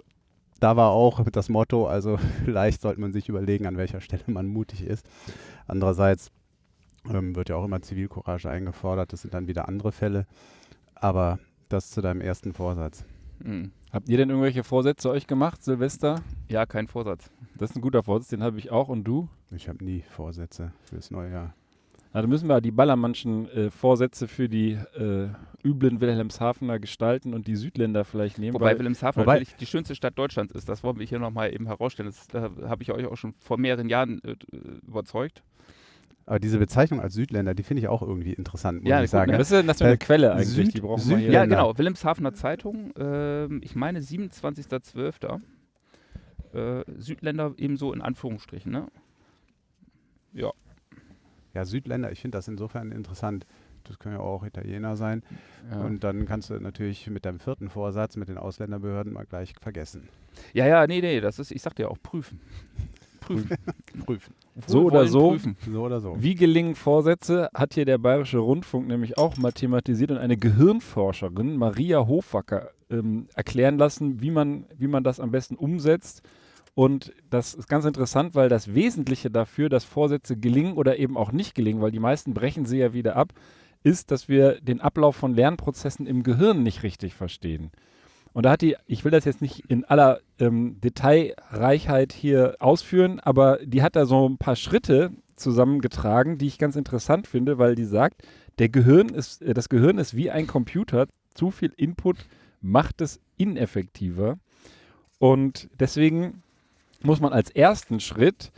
da war auch das Motto, also vielleicht sollte man sich überlegen, an welcher Stelle man mutig ist. Andererseits ähm, wird ja auch immer Zivilcourage eingefordert, das sind dann wieder andere Fälle. Aber das zu deinem ersten Vorsatz. Hm. Habt ihr denn irgendwelche Vorsätze euch gemacht, Silvester? Ja, kein Vorsatz. Das ist ein guter Vorsatz, den habe ich auch. Und du? Ich habe nie Vorsätze fürs neue Jahr. Na, dann müssen wir die Ballermannschen äh, Vorsätze für die äh, üblen Wilhelmshavener gestalten und die Südländer vielleicht nehmen. Wobei weil, Wilhelmshaven wobei- natürlich die schönste Stadt Deutschlands ist. Das wollen wir hier nochmal eben herausstellen. Das, da habe ich euch auch schon vor mehreren Jahren äh, überzeugt. Aber diese Bezeichnung als Südländer, die finde ich auch irgendwie interessant, muss Ja, ich gut, sagen. ne? ist denn das für eine Äh, Quelle eigentlich? Süd- die brauchen wir hier. Ja, Länder. genau. Wilhelmshavener Zeitung. ähm, ich meine 27.12. Äh, Südländer ebenso in Anführungsstrichen. Ne? Ja. Ja, Südländer, ich finde das insofern interessant. Das können ja auch Italiener sein. Ja. Und dann kannst du natürlich mit deinem vierten Vorsatz mit den Ausländerbehörden mal gleich vergessen. ja, ja, nee, nee, das ist, ich sagte ja auch prüfen. Prüfen. Prüfen. So oder so. Prüfen. So oder so. Wie gelingen Vorsätze, hat hier der Bayerische Rundfunk nämlich auch mal thematisiert und eine Gehirnforscherin, Maria Hofwacker, ähm, erklären lassen, wie man, wie man das am besten umsetzt. Und das ist ganz interessant, weil das Wesentliche dafür, dass Vorsätze gelingen oder eben auch nicht gelingen, weil die meisten brechen sie ja wieder ab, ist, dass wir den Ablauf von Lernprozessen im Gehirn nicht richtig verstehen. Und da hat die, ich will das jetzt nicht in aller ähm, Detailreichheit hier ausführen, aber die hat da so ein paar Schritte zusammengetragen, die ich ganz interessant finde, weil die sagt, der Gehirn ist, äh, das Gehirn ist wie ein Computer, zu viel Input macht es ineffektiver. Und deswegen muss man als ersten Schritt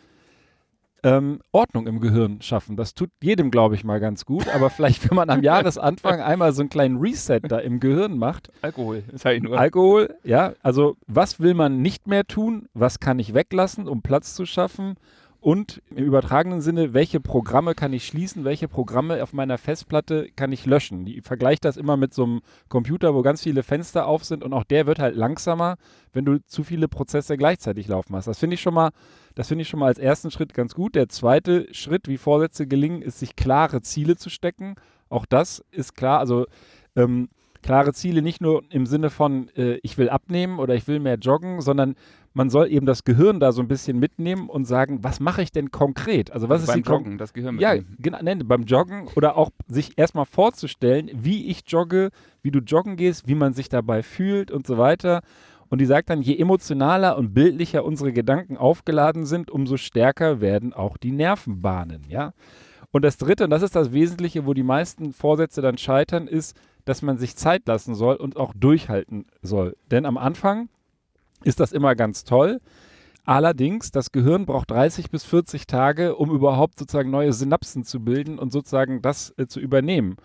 ähm, Ordnung im Gehirn schaffen. Das tut jedem, glaube ich, mal ganz gut. Aber vielleicht, wenn man am Jahresanfang einmal so einen kleinen Reset da im Gehirn macht, Alkohol, sag ich nur. Alkohol, ja, also was will man nicht mehr tun, was kann ich weglassen, um Platz zu schaffen und im übertragenen Sinne, welche Programme kann ich schließen, welche Programme auf meiner Festplatte kann ich löschen. Die vergleicht das immer mit so einem Computer, wo ganz viele Fenster auf sind und auch der wird halt langsamer, wenn du zu viele Prozesse gleichzeitig laufen hast. Das finde ich schon mal, ich schon mal als ersten Schritt ganz gut. Der zweite Schritt, wie Vorsätze gelingen, ist, sich klare Ziele zu stecken. Auch das ist klar, also ähm, klare Ziele nicht nur im Sinne von, äh, ich will abnehmen oder ich will mehr joggen, sondern man soll eben das Gehirn da so ein bisschen mitnehmen und sagen, was mache ich denn konkret? Also was Also ist beim die kon- Joggen, das Gehirn ja, mitnehmen. genau, nein, beim Joggen oder auch sich erstmal vorzustellen, wie ich jogge, wie du joggen gehst, wie man sich dabei fühlt und so weiter. Und die sagt dann, je emotionaler und bildlicher unsere Gedanken aufgeladen sind, umso stärker werden auch die Nervenbahnen, ja. Und das Dritte, und das ist das Wesentliche, wo die meisten Vorsätze dann scheitern, ist, dass man sich Zeit lassen soll und auch durchhalten soll. Denn am Anfang ist das immer ganz toll. Allerdings, das Gehirn braucht 30 bis 40 Tage, um überhaupt sozusagen neue Synapsen zu bilden und sozusagen das äh, zu übernehmen.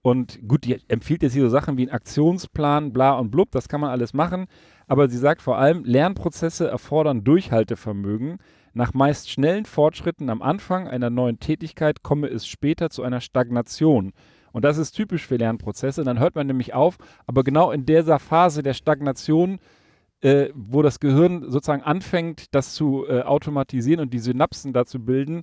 Und gut, die empfiehlt jetzt hier so Sachen wie einen Aktionsplan, bla und blub, das kann man alles machen. Aber sie sagt vor allem, Lernprozesse erfordern Durchhaltevermögen. Nach meist schnellen Fortschritten am Anfang einer neuen Tätigkeit komme es später zu einer Stagnation. Und das ist typisch für Lernprozesse. Dann hört man nämlich auf, aber genau in dieser Phase der Stagnation äh, wo das Gehirn sozusagen anfängt, das zu äh, automatisieren und die Synapsen dazu bilden,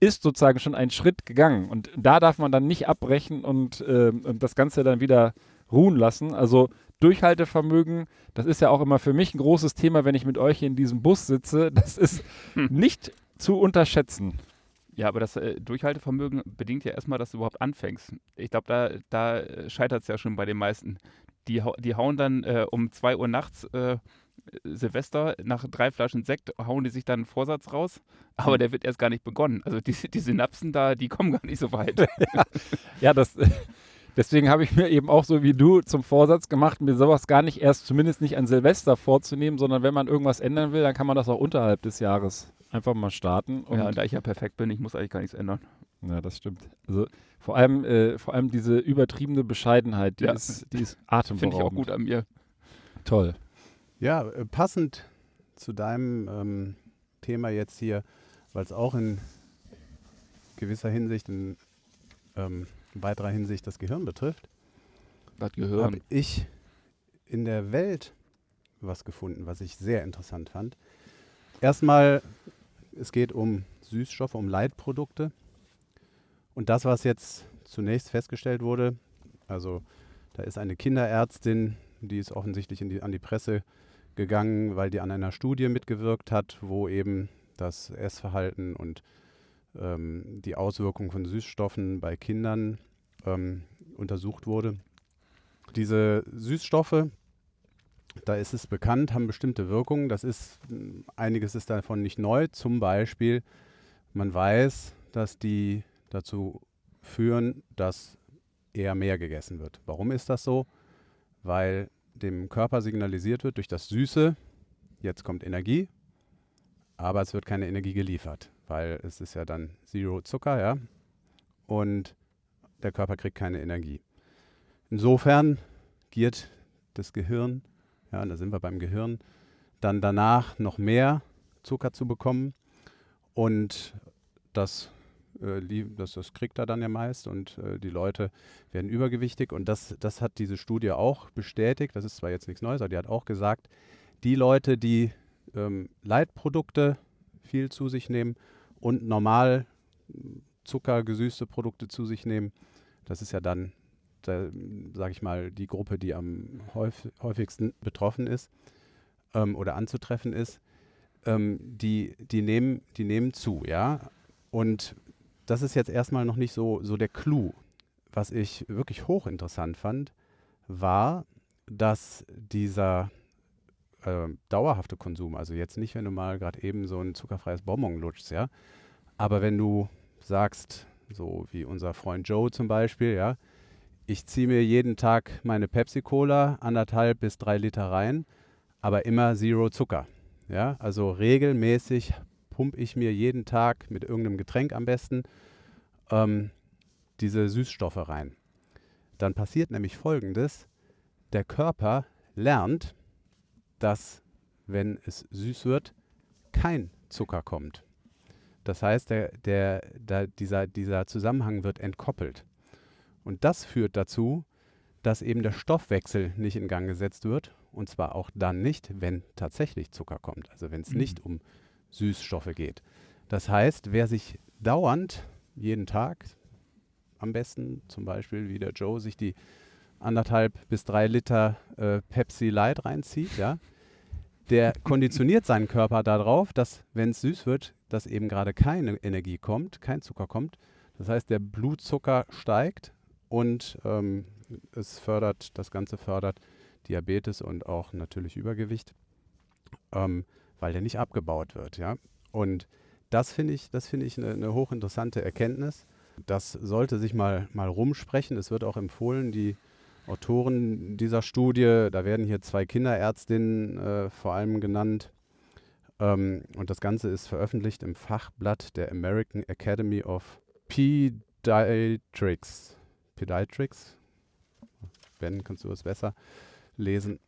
ist sozusagen schon ein Schritt gegangen. Und da darf man dann nicht abbrechen und, ähm, und das Ganze dann wieder ruhen lassen. Also Durchhaltevermögen, das ist ja auch immer für mich ein großes Thema, wenn ich mit euch hier in diesem Bus sitze. Das ist nicht zu unterschätzen. Ja, aber das äh, Durchhaltevermögen bedingt ja erstmal, dass du überhaupt anfängst. Ich glaube, da, da scheitert es ja schon bei den meisten. Die, die hauen dann äh, um 2 Uhr nachts äh, Silvester nach drei Flaschen Sekt, hauen die sich dann einen Vorsatz raus, aber der wird erst gar nicht begonnen. Also die, die Synapsen da, die kommen gar nicht so weit. Ja, das, deswegen habe ich mir eben auch so wie du zum Vorsatz gemacht, mir sowas gar nicht erst, zumindest nicht an Silvester vorzunehmen, sondern wenn man irgendwas ändern will, dann kann man das auch unterhalb des Jahres einfach mal starten. Und ja, und da ich ja perfekt bin, ich muss eigentlich gar nichts ändern. Ja, das stimmt. Also vor allem, äh, vor allem diese übertriebene Bescheidenheit, die Ja. ist, die ist Finde ich auch atemberaubend. gut an mir. Toll. Ja, äh, passend zu deinem ähm, Thema jetzt hier, weil es auch in gewisser Hinsicht, in ähm, weiterer Hinsicht das Gehirn betrifft, habe ich in der Welt was gefunden, was ich sehr interessant fand. Erstmal, es geht um Süßstoffe, um Leitprodukte. Und das, was jetzt zunächst festgestellt wurde, also da ist eine Kinderärztin, die ist offensichtlich in die, an die Presse gegangen, weil die an einer Studie mitgewirkt hat, wo eben das Essverhalten und ähm, die Auswirkungen von Süßstoffen bei Kindern ähm, untersucht wurde. Diese Süßstoffe, da ist es bekannt, haben bestimmte Wirkungen. Das ist, mh, einiges ist davon nicht neu. Zum Beispiel, man weiß, dass die dazu führen, dass eher mehr gegessen wird. Warum ist das so? Weil dem Körper signalisiert wird durch das Süße, jetzt kommt Energie, aber es wird keine Energie geliefert, weil es ist ja dann Zero Zucker, ja, und der Körper kriegt keine Energie. Insofern giert das Gehirn, ja, und da sind wir beim Gehirn, dann danach noch mehr Zucker zu bekommen und das, äh, das, das kriegt er dann ja meist und äh, die Leute werden übergewichtig und das, das hat diese Studie auch bestätigt, das ist zwar jetzt nichts Neues, aber die hat auch gesagt, die Leute, die ähm, Leitprodukte viel zu sich nehmen und normal zuckergesüßte Produkte zu sich nehmen, das ist ja dann, sage ich mal, die Gruppe, die am häuf häufigsten betroffen ist ähm, oder anzutreffen ist, ähm, die, die, nehmen, die nehmen zu, ja. Und das ist jetzt erstmal noch nicht so, so der Clou. Was ich wirklich hochinteressant fand, war, dass dieser äh, dauerhafte Konsum, also jetzt nicht, wenn du mal gerade eben so ein zuckerfreies Bonbon lutschst, ja, aber wenn du sagst, so wie unser Freund Joe zum Beispiel, ja, ich ziehe mir jeden Tag meine Pepsi-Cola, anderthalb bis drei Liter rein, aber immer Zero Zucker. Ja, also regelmäßig pumpe ich mir jeden Tag mit irgendeinem Getränk am besten ähm, diese Süßstoffe rein. Dann passiert nämlich Folgendes. Der Körper lernt, dass, wenn es süß wird, kein Zucker kommt. Das heißt, der, der, der, dieser, dieser Zusammenhang wird entkoppelt. Und das führt dazu, dass eben der Stoffwechsel nicht in Gang gesetzt wird. Und zwar auch dann nicht, wenn tatsächlich Zucker kommt. Also wenn es Mhm. nicht um Süßstoffe geht. Das heißt, wer sich dauernd jeden Tag, am besten zum Beispiel wie der Joe, sich die anderthalb bis drei Liter äh, Pepsi Light reinzieht, ja, der konditioniert seinen Körper darauf, dass, wenn es süß wird, dass eben gerade keine Energie kommt, kein Zucker kommt. Das heißt, der Blutzucker steigt und ähm, es fördert, das Ganze fördert Diabetes und auch natürlich Übergewicht, ähm, weil der nicht abgebaut wird. Ja? Und das finde ich, das finde ich eine, eine hochinteressante Erkenntnis. Das sollte sich mal, mal rumsprechen. Es wird auch empfohlen, die Autoren dieser Studie, da werden hier zwei Kinderärztinnen äh, vor allem genannt. Ähm, und das Ganze ist veröffentlicht im Fachblatt der American Academy of Pediatrics. Pediatrics? Ben, kannst du das besser lesen?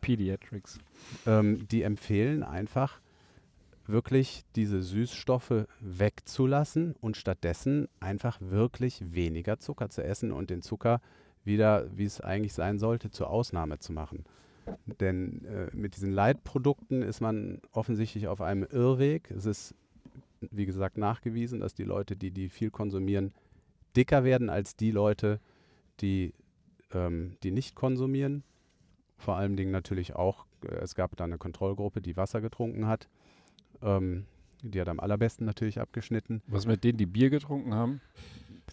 Pediatrics. Ähm, die empfehlen einfach, wirklich diese Süßstoffe wegzulassen und stattdessen einfach wirklich weniger Zucker zu essen und den Zucker wieder, wie es eigentlich sein sollte, zur Ausnahme zu machen. Denn äh, mit diesen Leitprodukten ist man offensichtlich auf einem Irrweg. Es ist, wie gesagt, nachgewiesen, dass die Leute, die die viel konsumieren, dicker werden als die Leute, die, ähm, die nicht konsumieren. Vor allen Dingen natürlich auch, äh, es gab da eine Kontrollgruppe, die Wasser getrunken hat. Ähm, die hat am allerbesten natürlich abgeschnitten. Was mit denen, die Bier getrunken haben?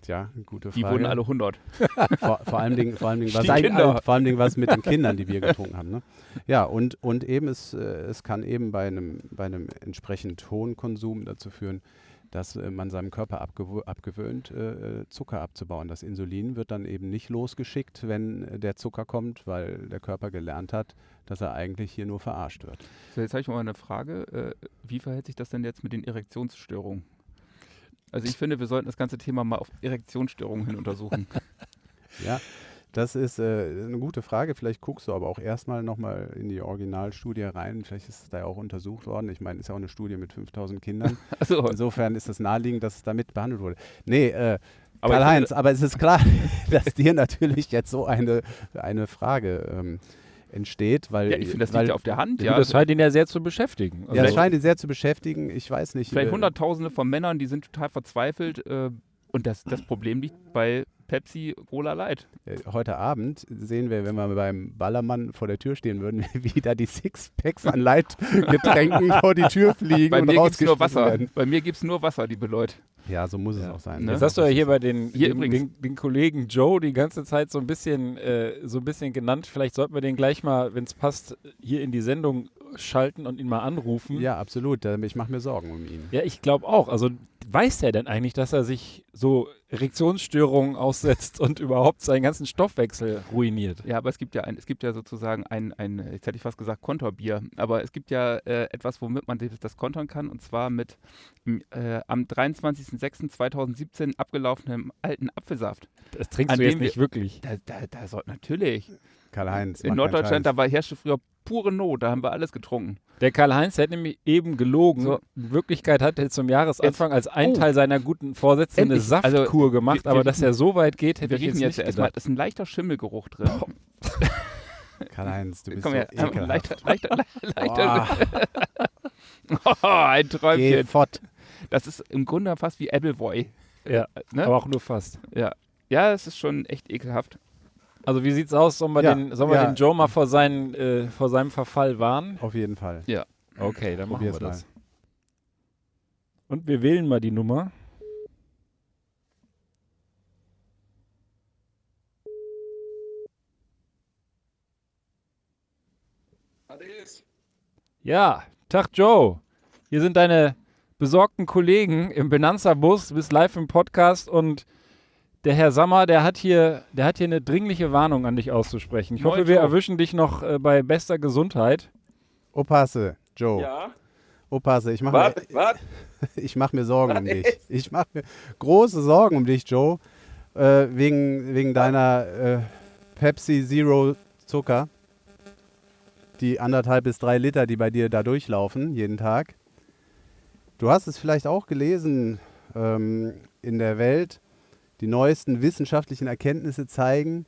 Tja, gute Die Frage. wurden alle 100. vor, vor allem Dingen, vor allem Dingen, was, Die äh, vor allem Dingen was mit den Kindern, die Bier getrunken haben. Ne? Ja, und, und eben es, äh, es kann eben bei einem, bei einem entsprechend hohen Konsum dazu führen, dass äh, man seinem Körper abgewo- abgewöhnt, äh, äh, Zucker abzubauen. Das Insulin wird dann eben nicht losgeschickt, wenn der Zucker kommt, weil der Körper gelernt hat, dass er eigentlich hier nur verarscht wird. So, jetzt habe ich mal eine Frage. Äh, wie verhält sich das denn jetzt mit den Erektionsstörungen? Also ich finde, wir sollten das ganze Thema mal auf Erektionsstörungen hin untersuchen. Ja, das ist äh, eine gute Frage. Vielleicht guckst du aber auch erstmal nochmal in die Originalstudie rein. Vielleicht ist es da ja auch untersucht worden. Ich meine, es ist ja auch eine Studie mit 5000 Kindern. Also, Insofern ist es naheliegend, dass es damit behandelt wurde. Nee, äh, Karl-Heinz, aber es ist klar, dass dir natürlich jetzt so eine, eine Frage ähm, entsteht, weil, ja, ich finde, das weil liegt ja auf der Hand. Ja, Ja, das scheint ihn ja sehr zu beschäftigen. ja, Also- es scheint ihn sehr zu beschäftigen. Ich weiß nicht. Vielleicht äh, Hunderttausende von Männern, die sind total verzweifelt. Äh, und das, das Problem liegt bei Pepsi Cola Light. Äh, Heute Abend sehen wir, wenn wir beim Ballermann vor der Tür stehen würden, wie da die Sixpacks an Leitgetränken vor die Tür fliegen Bei und mir gibt es nur Wasser. werden. Bei mir gibt es nur Wasser, liebe Leute. Ja, so muss es Ja. auch sein. Ne? Das hast du ja hier bei den, Hier den, den, den Kollegen Joe die ganze Zeit so ein bisschen, äh, so ein bisschen genannt. Vielleicht sollten wir den gleich mal, wenn es passt, hier in die Sendung schalten und ihn mal anrufen. Ja, absolut. Ich mache mir Sorgen um ihn. Ja, ich glaube auch. Also weiß er denn eigentlich, dass er sich so Erektionsstörungen aussetzt und überhaupt seinen ganzen Stoffwechsel ruiniert? Ja, aber es gibt ja ein, es gibt ja sozusagen ein, ein, jetzt hätte ich fast gesagt Konterbier, aber es gibt ja äh, etwas, womit man das, das kontern kann, und zwar mit äh, am 23.06.2017 abgelaufenem alten Apfelsaft. Das trinkst du jetzt dem wir- nicht wirklich. Da, da, da soll natürlich. Karl-Heinz. In Norddeutschland, da war herrschte früher pure Not, da haben wir alles getrunken. Der Karl-Heinz hat nämlich eben gelogen. So. In Wirklichkeit hat er zum Jahresanfang als ein Oh. Teil seiner guten Vorsätze eine. Also, Saftkur gemacht, wir- aber wir dass er so weit geht, hätte Wir ich jetzt jetzt nicht erstmal, ist ein leichter Schimmelgeruch drin. Karl-Heinz, du bist Komm so her, ähm, ekelhaft. leichter, leichter, leichter. Boah, Oh, ein geh Träumchen. fort. Das ist im Grunde fast wie Appleboy. Ja, Ne? aber auch nur fast. Ja. ja, es ist schon echt ekelhaft. Also wie sieht's aus? Sollen wir, Ja, den, sollen wir ja. den Joe mal vor, seinen, äh, vor seinem Verfall warnen? Auf jeden Fall. Okay, dann machen Probier's wir das. Und wir wählen mal die Nummer. Ja, Tag Joe. Hier sind deine besorgten Kollegen im Benanza-Bus. Du bist live im Podcast und der Herr Sammer, der hat hier, der hat hier eine dringliche Warnung an dich auszusprechen. Ich Moin, hoffe, wir Joe. erwischen dich noch äh, bei bester Gesundheit. Opasse, Joe. Ja, Opasse, ich mache mir, ich mach mir Sorgen um Was dich. Ich mache mir große Sorgen um dich, Joe. Äh, wegen, wegen deiner äh, Pepsi Zero Zucker. Die anderthalb bis drei Liter, die bei dir da durchlaufen, jeden Tag. Du hast es vielleicht auch gelesen ähm, in der Welt. Die neuesten wissenschaftlichen Erkenntnisse zeigen,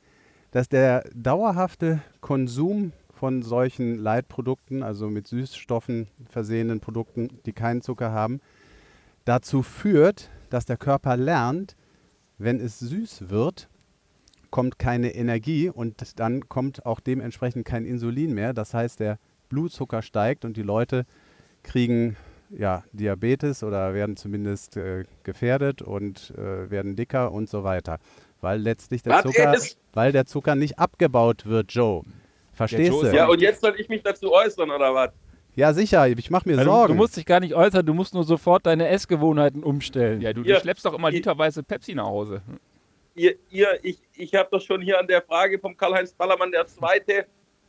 dass der dauerhafte Konsum von solchen Leitprodukten, also mit Süßstoffen versehenen Produkten, die keinen Zucker haben, dazu führt, dass der Körper lernt, wenn es süß wird, kommt keine Energie und dann kommt auch dementsprechend kein Insulin mehr. Das heißt, der Blutzucker steigt und die Leute kriegen ja, Diabetes oder werden zumindest äh, gefährdet und äh, werden dicker und so weiter. Weil letztlich der Was, Zucker, weil der Zucker nicht abgebaut wird, Joe. Verstehst Joe du? Ja, und jetzt soll ich mich dazu äußern, oder was? Ja, sicher, ich mache mir Also, Sorgen. du musst dich gar nicht äußern, du musst nur sofort deine Essgewohnheiten umstellen. Ja, du, du Ihr- schleppst doch immer ihr- literweise Pepsi nach Hause. Ihr, ihr, ich, ich habe doch schon hier an der Frage vom Karl-Heinz Ballermann, der Zweite,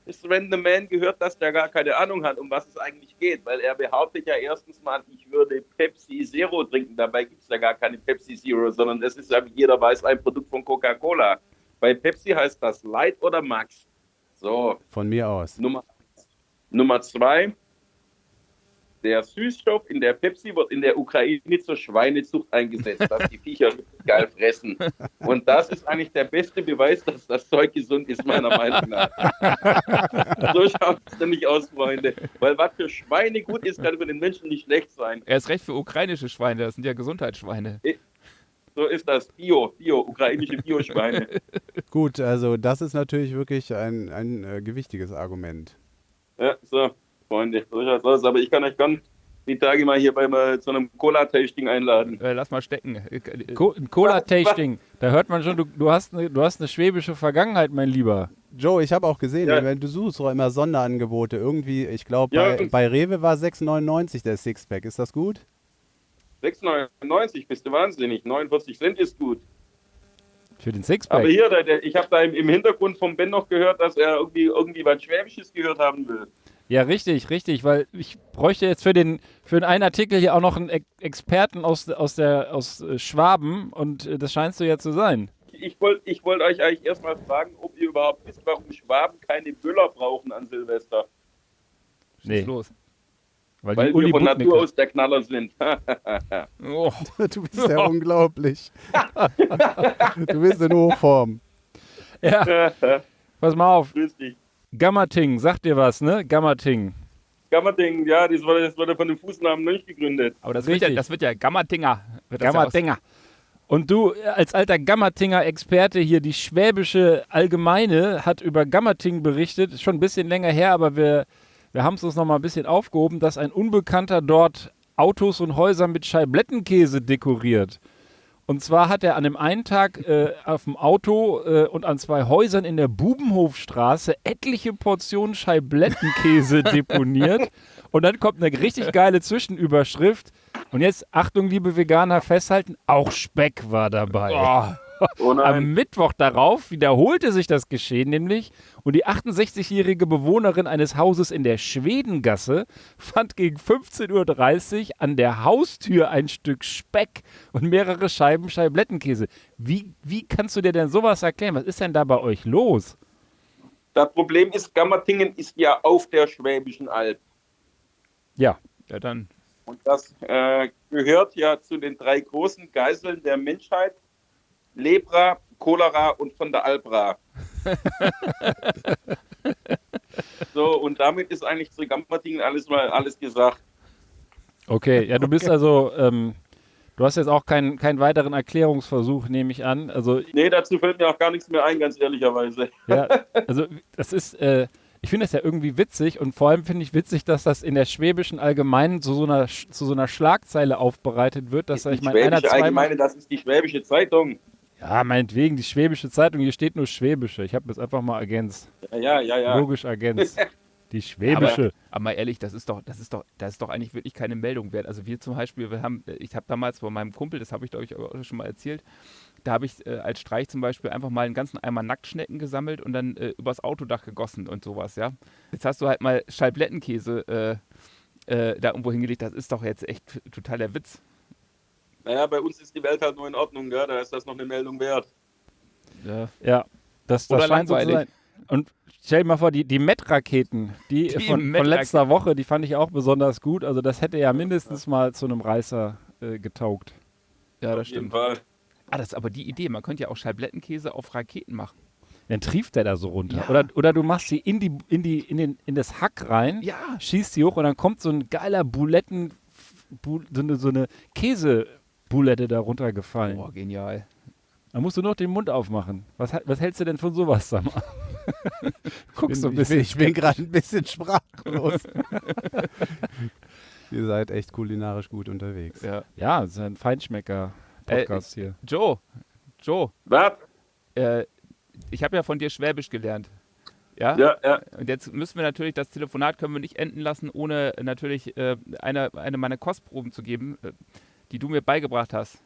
ist Random Man gehört, dass der gar keine Ahnung hat, um was es eigentlich geht. Weil er behauptet ja erstens mal, ich würde Pepsi Zero trinken. Dabei gibt es ja gar keine Pepsi Zero, sondern das ist ja, wie jeder weiß, ein Produkt von Coca-Cola. Bei Pepsi heißt das Light oder Max. So, Von mir aus. Nummer, Nummer zwei. Der Süßstoff in der Pepsi wird in der Ukraine zur Schweinezucht eingesetzt, dass die Viecher geil fressen. Und das ist eigentlich der beste Beweis, dass das Zeug gesund ist, meiner Meinung nach. so schaut es nämlich aus, Freunde. Weil was für Schweine gut ist, kann für den Menschen nicht schlecht sein. Er ist recht für ukrainische Schweine, das sind ja Gesundheitsschweine. So ist das. Bio, Bio, ukrainische Bio-Schweine. Gut, also das ist natürlich wirklich ein, ein äh, gewichtiges Argument. Ja, so, Freunde, aus. Aber ich kann euch gern die Tage mal hier bei mal zu einem Cola-Tasting einladen. Äh, lass mal stecken. Äh, äh, Co ein Cola-Tasting, da hört man schon, du, du, hast eine, du hast eine schwäbische Vergangenheit, mein Lieber. Joe, ich habe auch gesehen, Ja. wenn du suchst auch immer Sonderangebote. Irgendwie, ich glaube, Ja. bei, bei Rewe war 6,99 der Sixpack. Ist das gut? 6,99 bist du wahnsinnig. 49 Cent ist gut. Für den Sixpack. Aber hier, der, der, ich habe da im, im Hintergrund vom Ben noch gehört, dass er irgendwie, irgendwie was Schwäbisches gehört haben will. Ja, richtig, richtig, weil ich bräuchte jetzt für den für den einen Artikel hier auch noch einen Ex Experten aus, aus, der, aus äh, Schwaben und äh, das scheinst du ja zu sein. Ich wollte ich wollt euch eigentlich erstmal fragen, ob ihr überhaupt wisst, warum Schwaben keine Böller brauchen an Silvester. Nee, los. weil, Weil Uli wir von Natur aus der Knaller sind. Oh, Du bist ja unglaublich. du bist in Hochform. Ja, pass mal auf. Grüß dich. Gammating, sagt dir was, ne? Gammating. Gammerding, ja, das wurde, das wurde von dem Fußnamen nicht gegründet. aber das wird, ja, das wird ja Gammatinger. Wird das ja. Und du äh, als alter Gammatinger-Experte hier, die schwäbische Allgemeine hat über Gammating berichtet, ist schon ein bisschen länger her, aber wir, wir haben es uns noch mal ein bisschen aufgehoben, dass ein Unbekannter dort Autos und Häuser mit Scheiblettenkäse dekoriert. Und zwar hat er an dem einen Tag äh, auf dem Auto äh, und an zwei Häusern in der Bubenhofstraße etliche Portionen Scheiblettenkäse deponiert. Und dann kommt eine richtig geile Zwischenüberschrift. Und jetzt, Achtung, liebe Veganer, festhalten, auch Speck war dabei. Oh, Oh nein. Am Mittwoch darauf wiederholte sich das Geschehen nämlich und die 68-jährige Bewohnerin eines Hauses in der Schwedengasse fand gegen 15.30 Uhr an der Haustür ein Stück Speck und mehrere Scheiben Scheiblettenkäse. Wie, wie kannst du dir denn sowas erklären? Was ist denn da bei euch los? Das Problem ist, Gammertingen ist ja auf der Schwäbischen Alb. Ja, ja, dann. Und das äh, gehört ja zu den drei großen Geiseln der Menschheit. Lepra, Cholera und von der Albra. so, und damit ist eigentlich zu Gammertingen alles mal alles gesagt. okay. Ja, du bist also, ähm, du hast jetzt auch keinen keinen weiteren Erklärungsversuch, nehme ich an. Also Nee, dazu fällt mir auch gar nichts mehr ein, ganz ehrlicherweise. Ja, also das ist, äh, ich finde das ja irgendwie witzig und vor allem finde ich witzig, dass das in der Schwäbischen Allgemeinen zu so einer, zu so einer Schlagzeile aufbereitet wird, dass da, ich die meine, einer Schwäbische zweimal. Allgemeine, das ist die Schwäbische Zeitung. Ja, meinetwegen, die Schwäbische Zeitung, hier steht nur Schwäbische. Ich habe das einfach mal ergänzt. Ja, ja, ja. ja. Logisch ergänzt. Die Schwäbische. Aber mal ehrlich, das ist doch, das ist doch, das ist doch eigentlich wirklich keine Meldung wert. Also wir zum Beispiel, wir haben, ich habe damals von meinem Kumpel, das habe ich glaube ich auch schon mal erzählt, da habe ich äh, als Streich zum Beispiel einfach mal einen ganzen Eimer Nacktschnecken gesammelt und dann äh, übers Autodach gegossen und sowas, ja. Jetzt hast du halt mal Scheiblettenkäse äh, äh, da irgendwo hingelegt, das ist doch jetzt echt total der Witz. Naja, bei uns ist die Welt halt nur in Ordnung, ja, da ist das noch eine Meldung wert. Ja. Ja, das, das Oder scheint so zu sein. Und stell dir mal vor, die, die Met-Raketen, die, Die von, von Met-Raketen. letzter Woche, die fand ich auch besonders gut. Also das hätte ja mindestens mal zu einem Reißer äh, getaugt. ja, das Auf jeden stimmt. Fall. Ah, das ist aber die Idee, man könnte ja auch Scheiblettenkäse auf Raketen machen. Dann trieft der da so runter. Ja. Oder, oder du machst sie in, die, in, die, in, den, in das Hack rein, Ja. schießt die hoch und dann kommt so ein geiler Buletten, Bu, so eine, so eine Käsebulette da runtergefallen. Boah, genial. Dann musst du noch den Mund aufmachen. Was, was hältst du denn von sowas, sag mal? Guckst so ein ich bisschen. bin, ich bin gerade ein bisschen sprachlos. Ihr seid echt kulinarisch gut unterwegs. Ja. Ja, das ist ein Feinschmecker-Podcast hier. Joe, Joe, Was? äh, ich habe ja von dir Schwäbisch gelernt. Ja? Ja, ja. Und jetzt müssen wir natürlich, das Telefonat können wir nicht enden lassen, ohne natürlich äh, eine, eine meiner Kostproben zu geben, äh, die du mir beigebracht hast.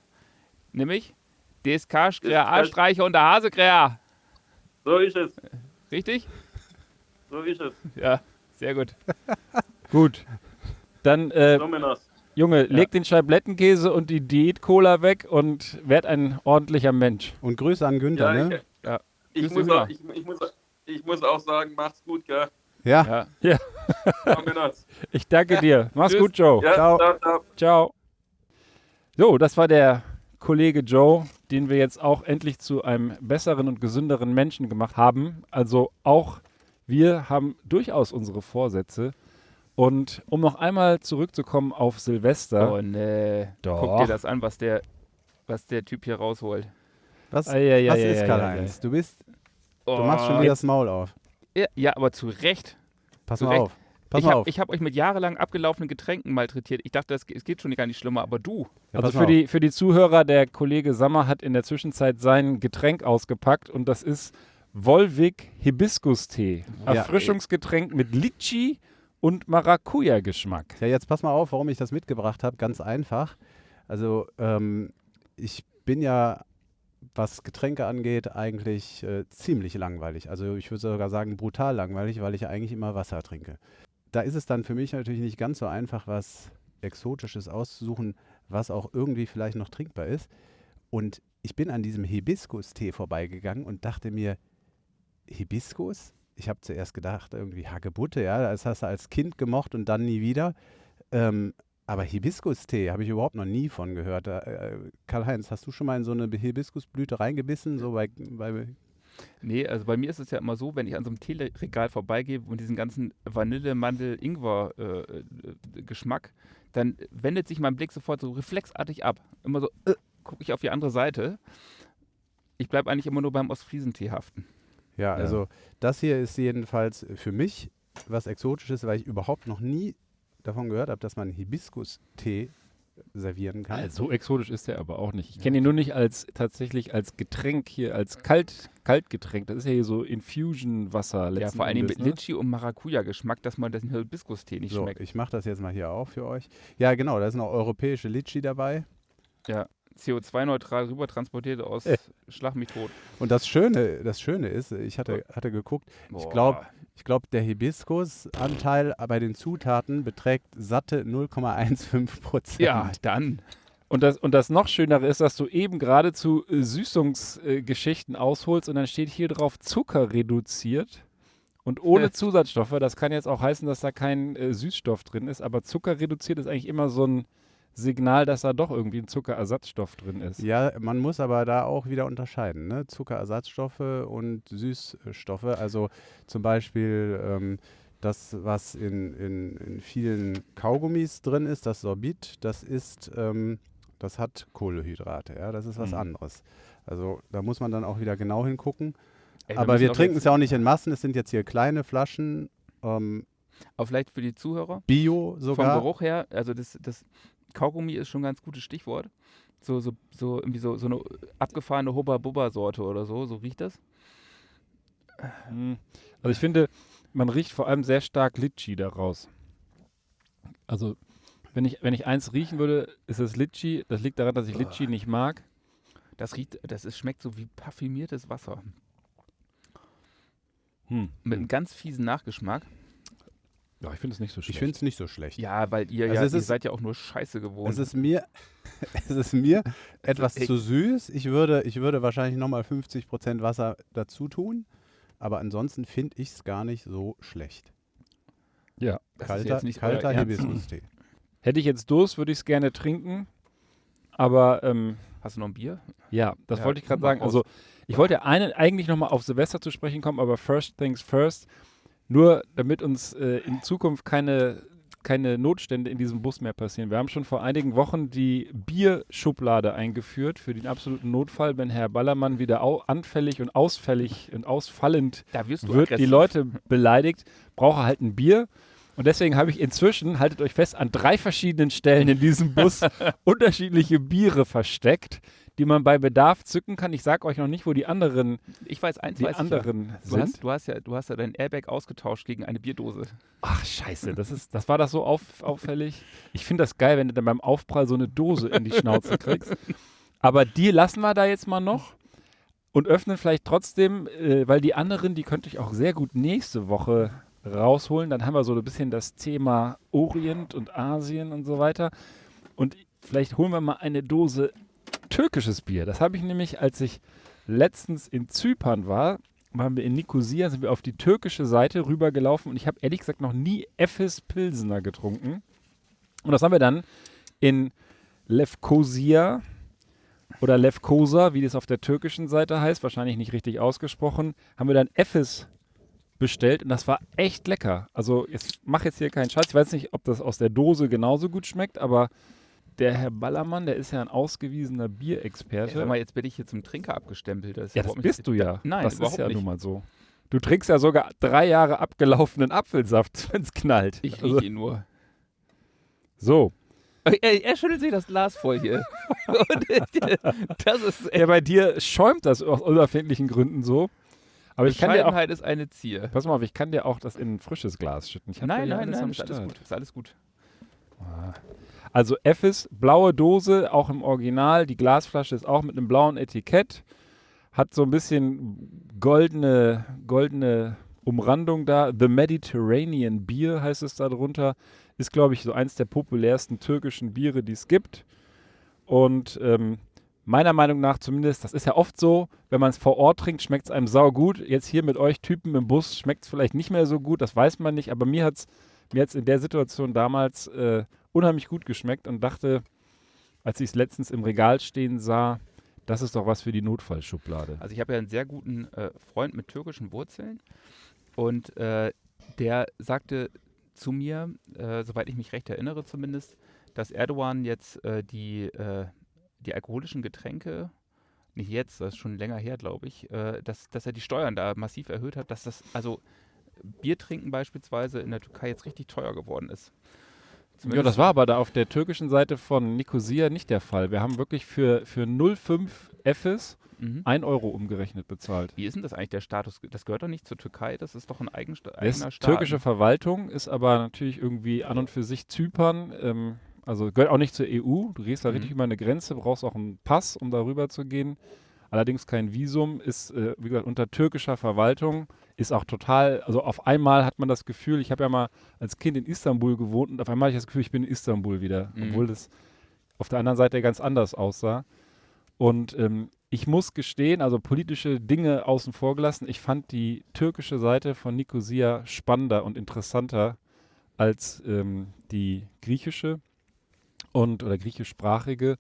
Nämlich DSK, Skräher, A-Streicher und der Hasekräher. So ist es. Richtig? So ist es. Ja, sehr gut. Gut. Dann, äh. Junge, leg den Scheiblettenkäse und die Diät-Cola weg und werd ein ordentlicher Mensch. Und Grüße an Günther, Ja, ne? ich, Ja. ich, muss auch, ich, ich, muss, ich muss auch sagen, macht's gut, gell? Ja, Ja. Männers. Ich danke dir. Mach's Tschüss. gut, Joe. Ja, Ciao. ciao, ciao. Ciao. So, das war der Kollege Joe, den wir jetzt auch endlich zu einem besseren und gesünderen Menschen gemacht haben. Also auch wir haben durchaus unsere Vorsätze. Und um noch einmal zurückzukommen auf Silvester. Oh nee. Doch. Guck dir das an, was der, was der Typ hier rausholt. was, Ei, ei, was ei, ist ei, Karl-Heinz? Du bist, Oh. du machst schon wieder das Maul auf. Ja, ja, aber zu Recht. Pass Zu mal Recht. auf. Pass ich mal habe auf. hab euch mit jahrelang abgelaufenen Getränken malträtiert. Ich dachte, das, es geht schon gar nicht schlimmer, aber du. Ja, also für die, für die Zuhörer, der Kollege Sammer hat in der Zwischenzeit sein Getränk ausgepackt und das ist Volvic Hibiskus-Tee. Ja. Erfrischungsgetränk mit Litchi und Maracuja-Geschmack. Ja, jetzt pass mal auf, warum ich das mitgebracht habe. Ganz einfach. Also, ähm, ich bin ja, was Getränke angeht, eigentlich äh, ziemlich langweilig. Also, ich würde sogar sagen, brutal langweilig, weil ich ja eigentlich immer Wasser trinke. Da ist es dann für mich natürlich nicht ganz so einfach, was Exotisches auszusuchen, was auch irgendwie vielleicht noch trinkbar ist. Und ich bin an diesem Hibiskus-Tee vorbeigegangen und dachte mir, Hibiskus? Ich habe zuerst gedacht, irgendwie Hagebutte, ja, das hast du als Kind gemocht und dann nie wieder. Ähm, aber Hibiskus-Tee habe ich überhaupt noch nie von gehört. Da, Äh, Karl-Heinz, hast du schon mal in so eine Hibiskusblüte reingebissen? So bei, bei Nee, also bei mir ist es ja immer so, wenn ich an so einem Teeregal vorbeigehe und diesen ganzen Vanille, Mandel, Ingwer äh, äh, Geschmack, dann wendet sich mein Blick sofort so reflexartig ab. Immer so, äh, gucke ich auf die andere Seite. Ich bleibe eigentlich immer nur beim Ostfriesentee haften. Ja, also das hier ist jedenfalls für mich was Exotisches, weil ich überhaupt noch nie davon gehört habe, dass man Hibiskus-Tee servieren kann. Also so exotisch ist der aber auch nicht. Ich kenne ihn nur nicht als tatsächlich als Getränk hier, als Kalt, Kaltgetränk. Das ist ja hier so Infusion-Wasser. Ja, vor allem mit ne? Litschi und Maracuja-Geschmack, dass man den Hibiskus-Tee nicht so, schmeckt. ich mache das jetzt mal hier auch für euch. Ja, genau, da ist noch europäische Litschi dabei. Ja, CO2-neutral rüber transportiert aus Äh. Schlag mich tot. Und das Schöne, das Schöne ist, ich hatte, hatte geguckt, ich Boah. glaube, ich glaub, der Hibiskus-Anteil bei den Zutaten beträgt satte 0,15 Prozent. Ja, dann. Und das, und das noch Schönere ist, dass du eben gerade zu äh, Süßungsgeschichten ausholst und dann steht hier drauf Zucker reduziert und ohne Ja. Zusatzstoffe. Das kann jetzt auch heißen, dass da kein äh, Süßstoff drin ist, aber Zucker reduziert ist eigentlich immer so ein Signal, dass da doch irgendwie ein Zuckerersatzstoff drin ist. Ja, man muss aber da auch wieder unterscheiden. Ne? Zuckerersatzstoffe und Süßstoffe. Also zum Beispiel ähm, das, was in, in, in vielen Kaugummis drin ist, das Sorbit, das ist, ähm, das hat Kohlenhydrate. Ja? Das ist was Mhm. anderes. Also da muss man dann auch wieder genau hingucken. Ey, aber wir trinken es ja auch nicht in Massen. Es sind jetzt hier kleine Flaschen, ähm, Aber vielleicht für die Zuhörer. Bio Vom sogar. Geruch her, also das, das Kaugummi ist schon ein ganz gutes Stichwort. So, so, so irgendwie so, so eine abgefahrene Hubba-Bubba-Sorte oder so, so riecht das. Hm. Also ich finde, man riecht vor allem sehr stark Litschi daraus. Also wenn ich, wenn ich eins riechen würde, ist es Litschi. Das liegt daran, dass ich Litschi nicht mag. Das riecht, das ist, schmeckt so wie parfümiertes Wasser. Hm. Mit einem ganz fiesen Nachgeschmack. Ja, ich finde es nicht so Ich schlecht. finde es nicht so schlecht. Ja, weil ihr, Also ja, ihr ist- seid ja auch nur Scheiße gewohnt. Es ist mir, es ist mir etwas zu süß. Ich würde, ich würde wahrscheinlich nochmal 50% Wasser dazu tun. Aber ansonsten finde ich es gar nicht so schlecht. ja. Das ist kalter jetzt nicht kalter. Hibiskus-Tee. Hätte ich jetzt Durst, würde ich es gerne trinken. Aber ähm, Hast du noch ein Bier? ja, das Ja, wollte ich gerade sagen. Also ich wollte einen, eigentlich nochmal auf Silvester zu sprechen kommen, aber first things first. Nur damit uns äh, in Zukunft keine keine Notstände in diesem Bus mehr passieren. Wir haben schon vor einigen Wochen die Bierschublade eingeführt für den absoluten Notfall, wenn Herr Ballermann wieder anfällig und ausfällig und ausfallend Da wirst du wird, die aggressiv. Leute beleidigt, braucht er halt ein Bier. Und deswegen habe ich inzwischen, haltet euch fest, an drei verschiedenen Stellen in diesem Bus unterschiedliche Biere versteckt, die man bei Bedarf zücken kann. Ich sage euch noch nicht, wo die anderen, Ich weiß eins, die weiß anderen ja. Du sind. hast, du, hast ja, du hast ja dein Airbag ausgetauscht gegen eine Bierdose. Ach, scheiße, das, ist, das war das so auf, auffällig. Ich finde das geil, wenn du dann beim Aufprall so eine Dose in die Schnauze kriegst. Aber die lassen wir da jetzt mal noch und öffnen vielleicht trotzdem, äh, weil die anderen, die könnte ich auch sehr gut nächste Woche rausholen. Dann haben wir so ein bisschen das Thema Orient und Asien und so weiter. Und vielleicht holen wir mal eine Dose türkisches Bier. Das habe ich nämlich, als ich letztens in Zypern war, waren wir in Nikosia, sind wir auf die türkische Seite rübergelaufen und ich habe ehrlich gesagt noch nie Efes Pilsener getrunken. Und das haben wir dann in Lefkosia oder Lefkosa, wie das auf der türkischen Seite heißt, wahrscheinlich nicht richtig ausgesprochen, haben wir dann Efes bestellt und das war echt lecker. Also jetzt mach jetzt hier keinen Scheiß. Ich weiß nicht, ob das aus der Dose genauso gut schmeckt, aber der Herr Ballermann, der ist ja ein ausgewiesener Ja, Bierexperte. sag mal, jetzt bin ich hier zum Trinker abgestempelt. Das Ja, das überhaupt nicht- bist du ja. Nein, das ist ja nicht. nun mal so. Du trinkst ja sogar drei Jahre abgelaufenen Apfelsaft, wenn es knallt. Ich Also, rieche ihn nur. so. Er, er schüttelt sich das Glas voll hier. Das ist Ja, bei dir schäumt das aus unerfindlichen Gründen so. Aber ich kann dir auch. Ist eine Zier. Pass mal auf, ich kann dir auch das in ein frisches Glas schütten. Nein, ja nein, nein, ist alles gut. Ist alles gut. Also Effis, blaue Dose, auch im Original. Die Glasflasche ist auch mit einem blauen Etikett. Hat so ein bisschen goldene, goldene Umrandung da. The Mediterranean Beer heißt es da drunter. Ist, glaube ich, so eins der populärsten türkischen Biere, die es gibt. Und ähm, meiner Meinung nach zumindest, das ist ja oft so, wenn man es vor Ort trinkt, schmeckt es einem sau gut. Jetzt hier mit euch Typen im Bus schmeckt es vielleicht nicht mehr so gut, das weiß man nicht. Aber mir hat es mir hat's in der Situation damals äh, unheimlich gut geschmeckt und dachte, als ich es letztens im Regal stehen sah, das ist doch was für die Notfallschublade. Also ich habe ja einen sehr guten äh, Freund mit türkischen Wurzeln und äh, der sagte zu mir, äh, soweit ich mich recht erinnere zumindest, dass Erdogan jetzt äh, die, äh, die alkoholischen Getränke, nicht jetzt, das ist schon länger her, glaube ich, äh, dass, dass er die Steuern da massiv erhöht hat, dass das, also Bier trinken beispielsweise in der Türkei jetzt richtig teuer geworden ist. Ja, das war aber da auf der türkischen Seite von Nicosia nicht der Fall. Wir haben wirklich für, für 0,5 Fs Mhm. 1 Euro umgerechnet bezahlt. Wie ist denn das eigentlich der Status? Das gehört doch nicht zur Türkei, das ist doch ein Das eigener Staat. türkische Verwaltung, ist aber natürlich irgendwie an und für sich Zypern. Ähm, also gehört auch nicht zur EU. Du gehst da Mhm. richtig über eine Grenze, brauchst auch einen Pass, um darüber zu gehen. Allerdings kein Visum, ist, äh, wie gesagt, unter türkischer Verwaltung. Ist auch total, also auf einmal hat man das Gefühl, ich habe ja mal als Kind in Istanbul gewohnt und auf einmal habe ich das Gefühl, ich bin in Istanbul wieder, Mhm. obwohl das auf der anderen Seite ganz anders aussah. Und ähm, ich muss gestehen, also politische Dinge außen vor gelassen, ich fand die türkische Seite von Nicosia spannender und interessanter als ähm, die griechische und oder griechischsprachige.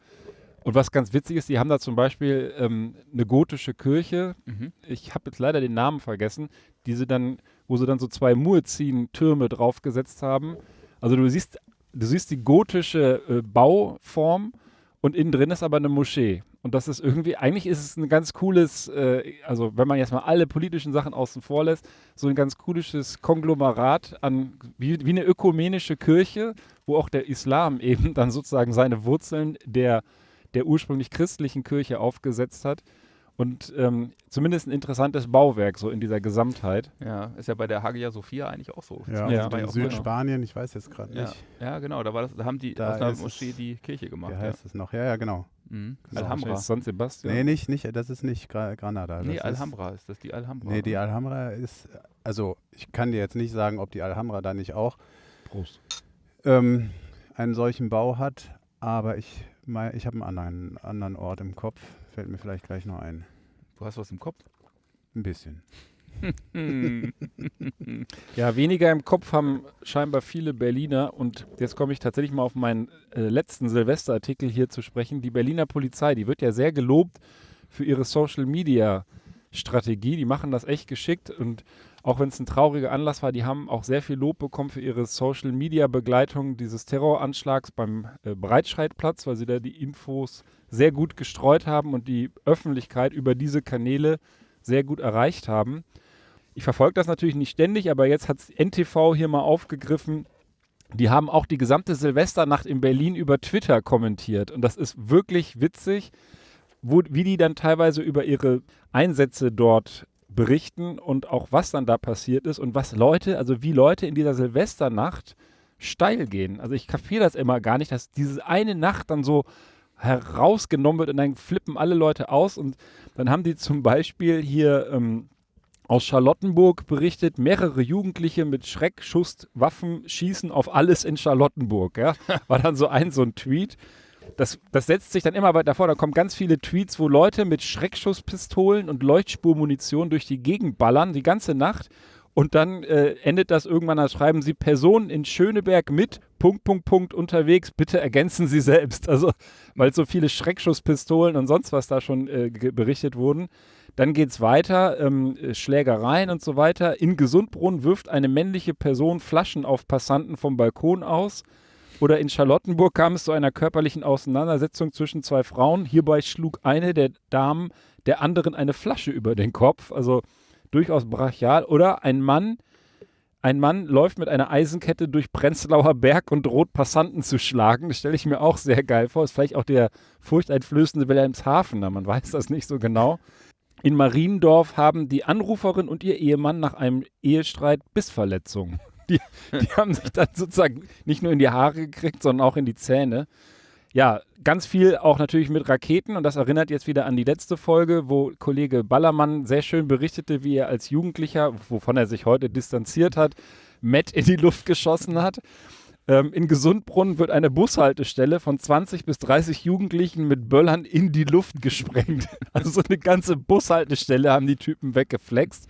Und was ganz witzig ist, die haben da zum Beispiel ähm, eine gotische Kirche. Mhm. Ich habe jetzt leider den Namen vergessen, die sie dann, wo sie dann so zwei Muezzin-Türme draufgesetzt haben. Also du siehst, du siehst die gotische äh, Bauform und innen drin ist aber eine Moschee. Und das ist irgendwie, eigentlich ist es ein ganz cooles, äh, also wenn man jetzt mal alle politischen Sachen außen vor lässt, so ein ganz cooles Konglomerat an, wie, wie eine ökumenische Kirche, wo auch der Islam eben dann sozusagen seine Wurzeln der, der ursprünglich christlichen Kirche aufgesetzt hat. Und ähm, zumindest ein interessantes Bauwerk so in dieser Gesamtheit. Ja, ist ja bei der Hagia Sophia eigentlich auch so. Ja, Ja. War in Südspanien, ich weiß jetzt gerade Ja, nicht. ja, genau, da, war das, da haben die Da aus einer ist es- Moschee die Kirche gemacht. Wie Ja. heißt es noch? Ja, ja, genau. Mhm. Genau. Alhambra. Das ist San Sebastian. Nee, nicht, nicht, das ist nicht Gra Granada. Nee, das Alhambra ist das, die Alhambra. Ist, nee, die oder? Alhambra ist, also ich kann dir jetzt nicht sagen, ob die Alhambra da nicht auch Prost. ähm, einen solchen Bau hat, aber ich, mein, ich habe einen anderen, anderen Ort im Kopf, fällt mir vielleicht gleich noch ein. Du hast was im Kopf? Ein bisschen. Ja, weniger im Kopf haben scheinbar viele Berliner. Und jetzt komme ich tatsächlich mal auf meinen äh, letzten Silvesterartikel hier zu sprechen. Die Berliner Polizei, die wird ja sehr gelobt für ihre Social Media Strategie. Die machen das echt geschickt. Und auch wenn es ein trauriger Anlass war, die haben auch sehr viel Lob bekommen für ihre Social-Media-Begleitung dieses Terroranschlags beim äh, Breitscheidplatz, weil sie da die Infos sehr gut gestreut haben und die Öffentlichkeit über diese Kanäle sehr gut erreicht haben. Ich verfolge das natürlich nicht ständig, aber jetzt hat NTV hier mal aufgegriffen. Die haben auch die gesamte Silvesternacht in Berlin über Twitter kommentiert. Und das ist wirklich witzig, wo, wie die dann teilweise über ihre Einsätze dort berichten und auch was dann da passiert ist und was Leute, also wie Leute in dieser Silvesternacht steil gehen. Also ich kapiere das immer gar nicht, dass diese eine Nacht dann so herausgenommen wird und dann flippen alle Leute aus und dann haben die zum Beispiel hier ähm, aus Charlottenburg berichtet, mehrere Jugendliche mit Schreckschusswaffen schießen auf alles in Charlottenburg. Ja? War dann so ein, so ein Tweet. Das, das setzt sich dann immer weiter vor. Da kommen ganz viele Tweets, wo Leute mit Schreckschusspistolen und Leuchtspurmunition durch die Gegend ballern, die ganze Nacht. Und dann äh, endet das irgendwann, da schreiben sie Personen in Schöneberg mit Punkt, Punkt, Punkt unterwegs. Bitte ergänzen Sie selbst. Also, weil so viele Schreckschusspistolen und sonst was da schon äh, berichtet wurden. Dann geht es weiter, ähm, Schlägereien und so weiter. In Gesundbrunn wirft eine männliche Person Flaschen auf Passanten vom Balkon aus. Oder in Charlottenburg kam es zu einer körperlichen Auseinandersetzung zwischen zwei Frauen. Hierbei schlug eine der Damen der anderen eine Flasche über den Kopf. Also durchaus brachial. Oder ein Mann, ein Mann läuft mit einer Eisenkette durch Prenzlauer Berg und droht Passanten zu schlagen. Das stelle ich mir auch sehr geil vor. Ist vielleicht auch der furchteinflößende Wilhelmshaven, man weiß das nicht so genau. In Mariendorf haben die Anruferin und ihr Ehemann nach einem Ehestreit Bissverletzungen. Die, die haben sich dann sozusagen nicht nur in die Haare gekriegt, sondern auch in die Zähne. Ja, ganz viel auch natürlich mit Raketen und das erinnert jetzt wieder an die letzte Folge, wo Kollege Ballermann sehr schön berichtete, wie er als Jugendlicher, wovon er sich heute distanziert hat, Matt in die Luft geschossen hat. Ähm, in Gesundbrunn wird eine Bushaltestelle von 20 bis 30 Jugendlichen mit Böllern in die Luft gesprengt. Also so eine ganze Bushaltestelle haben die Typen weggeflext.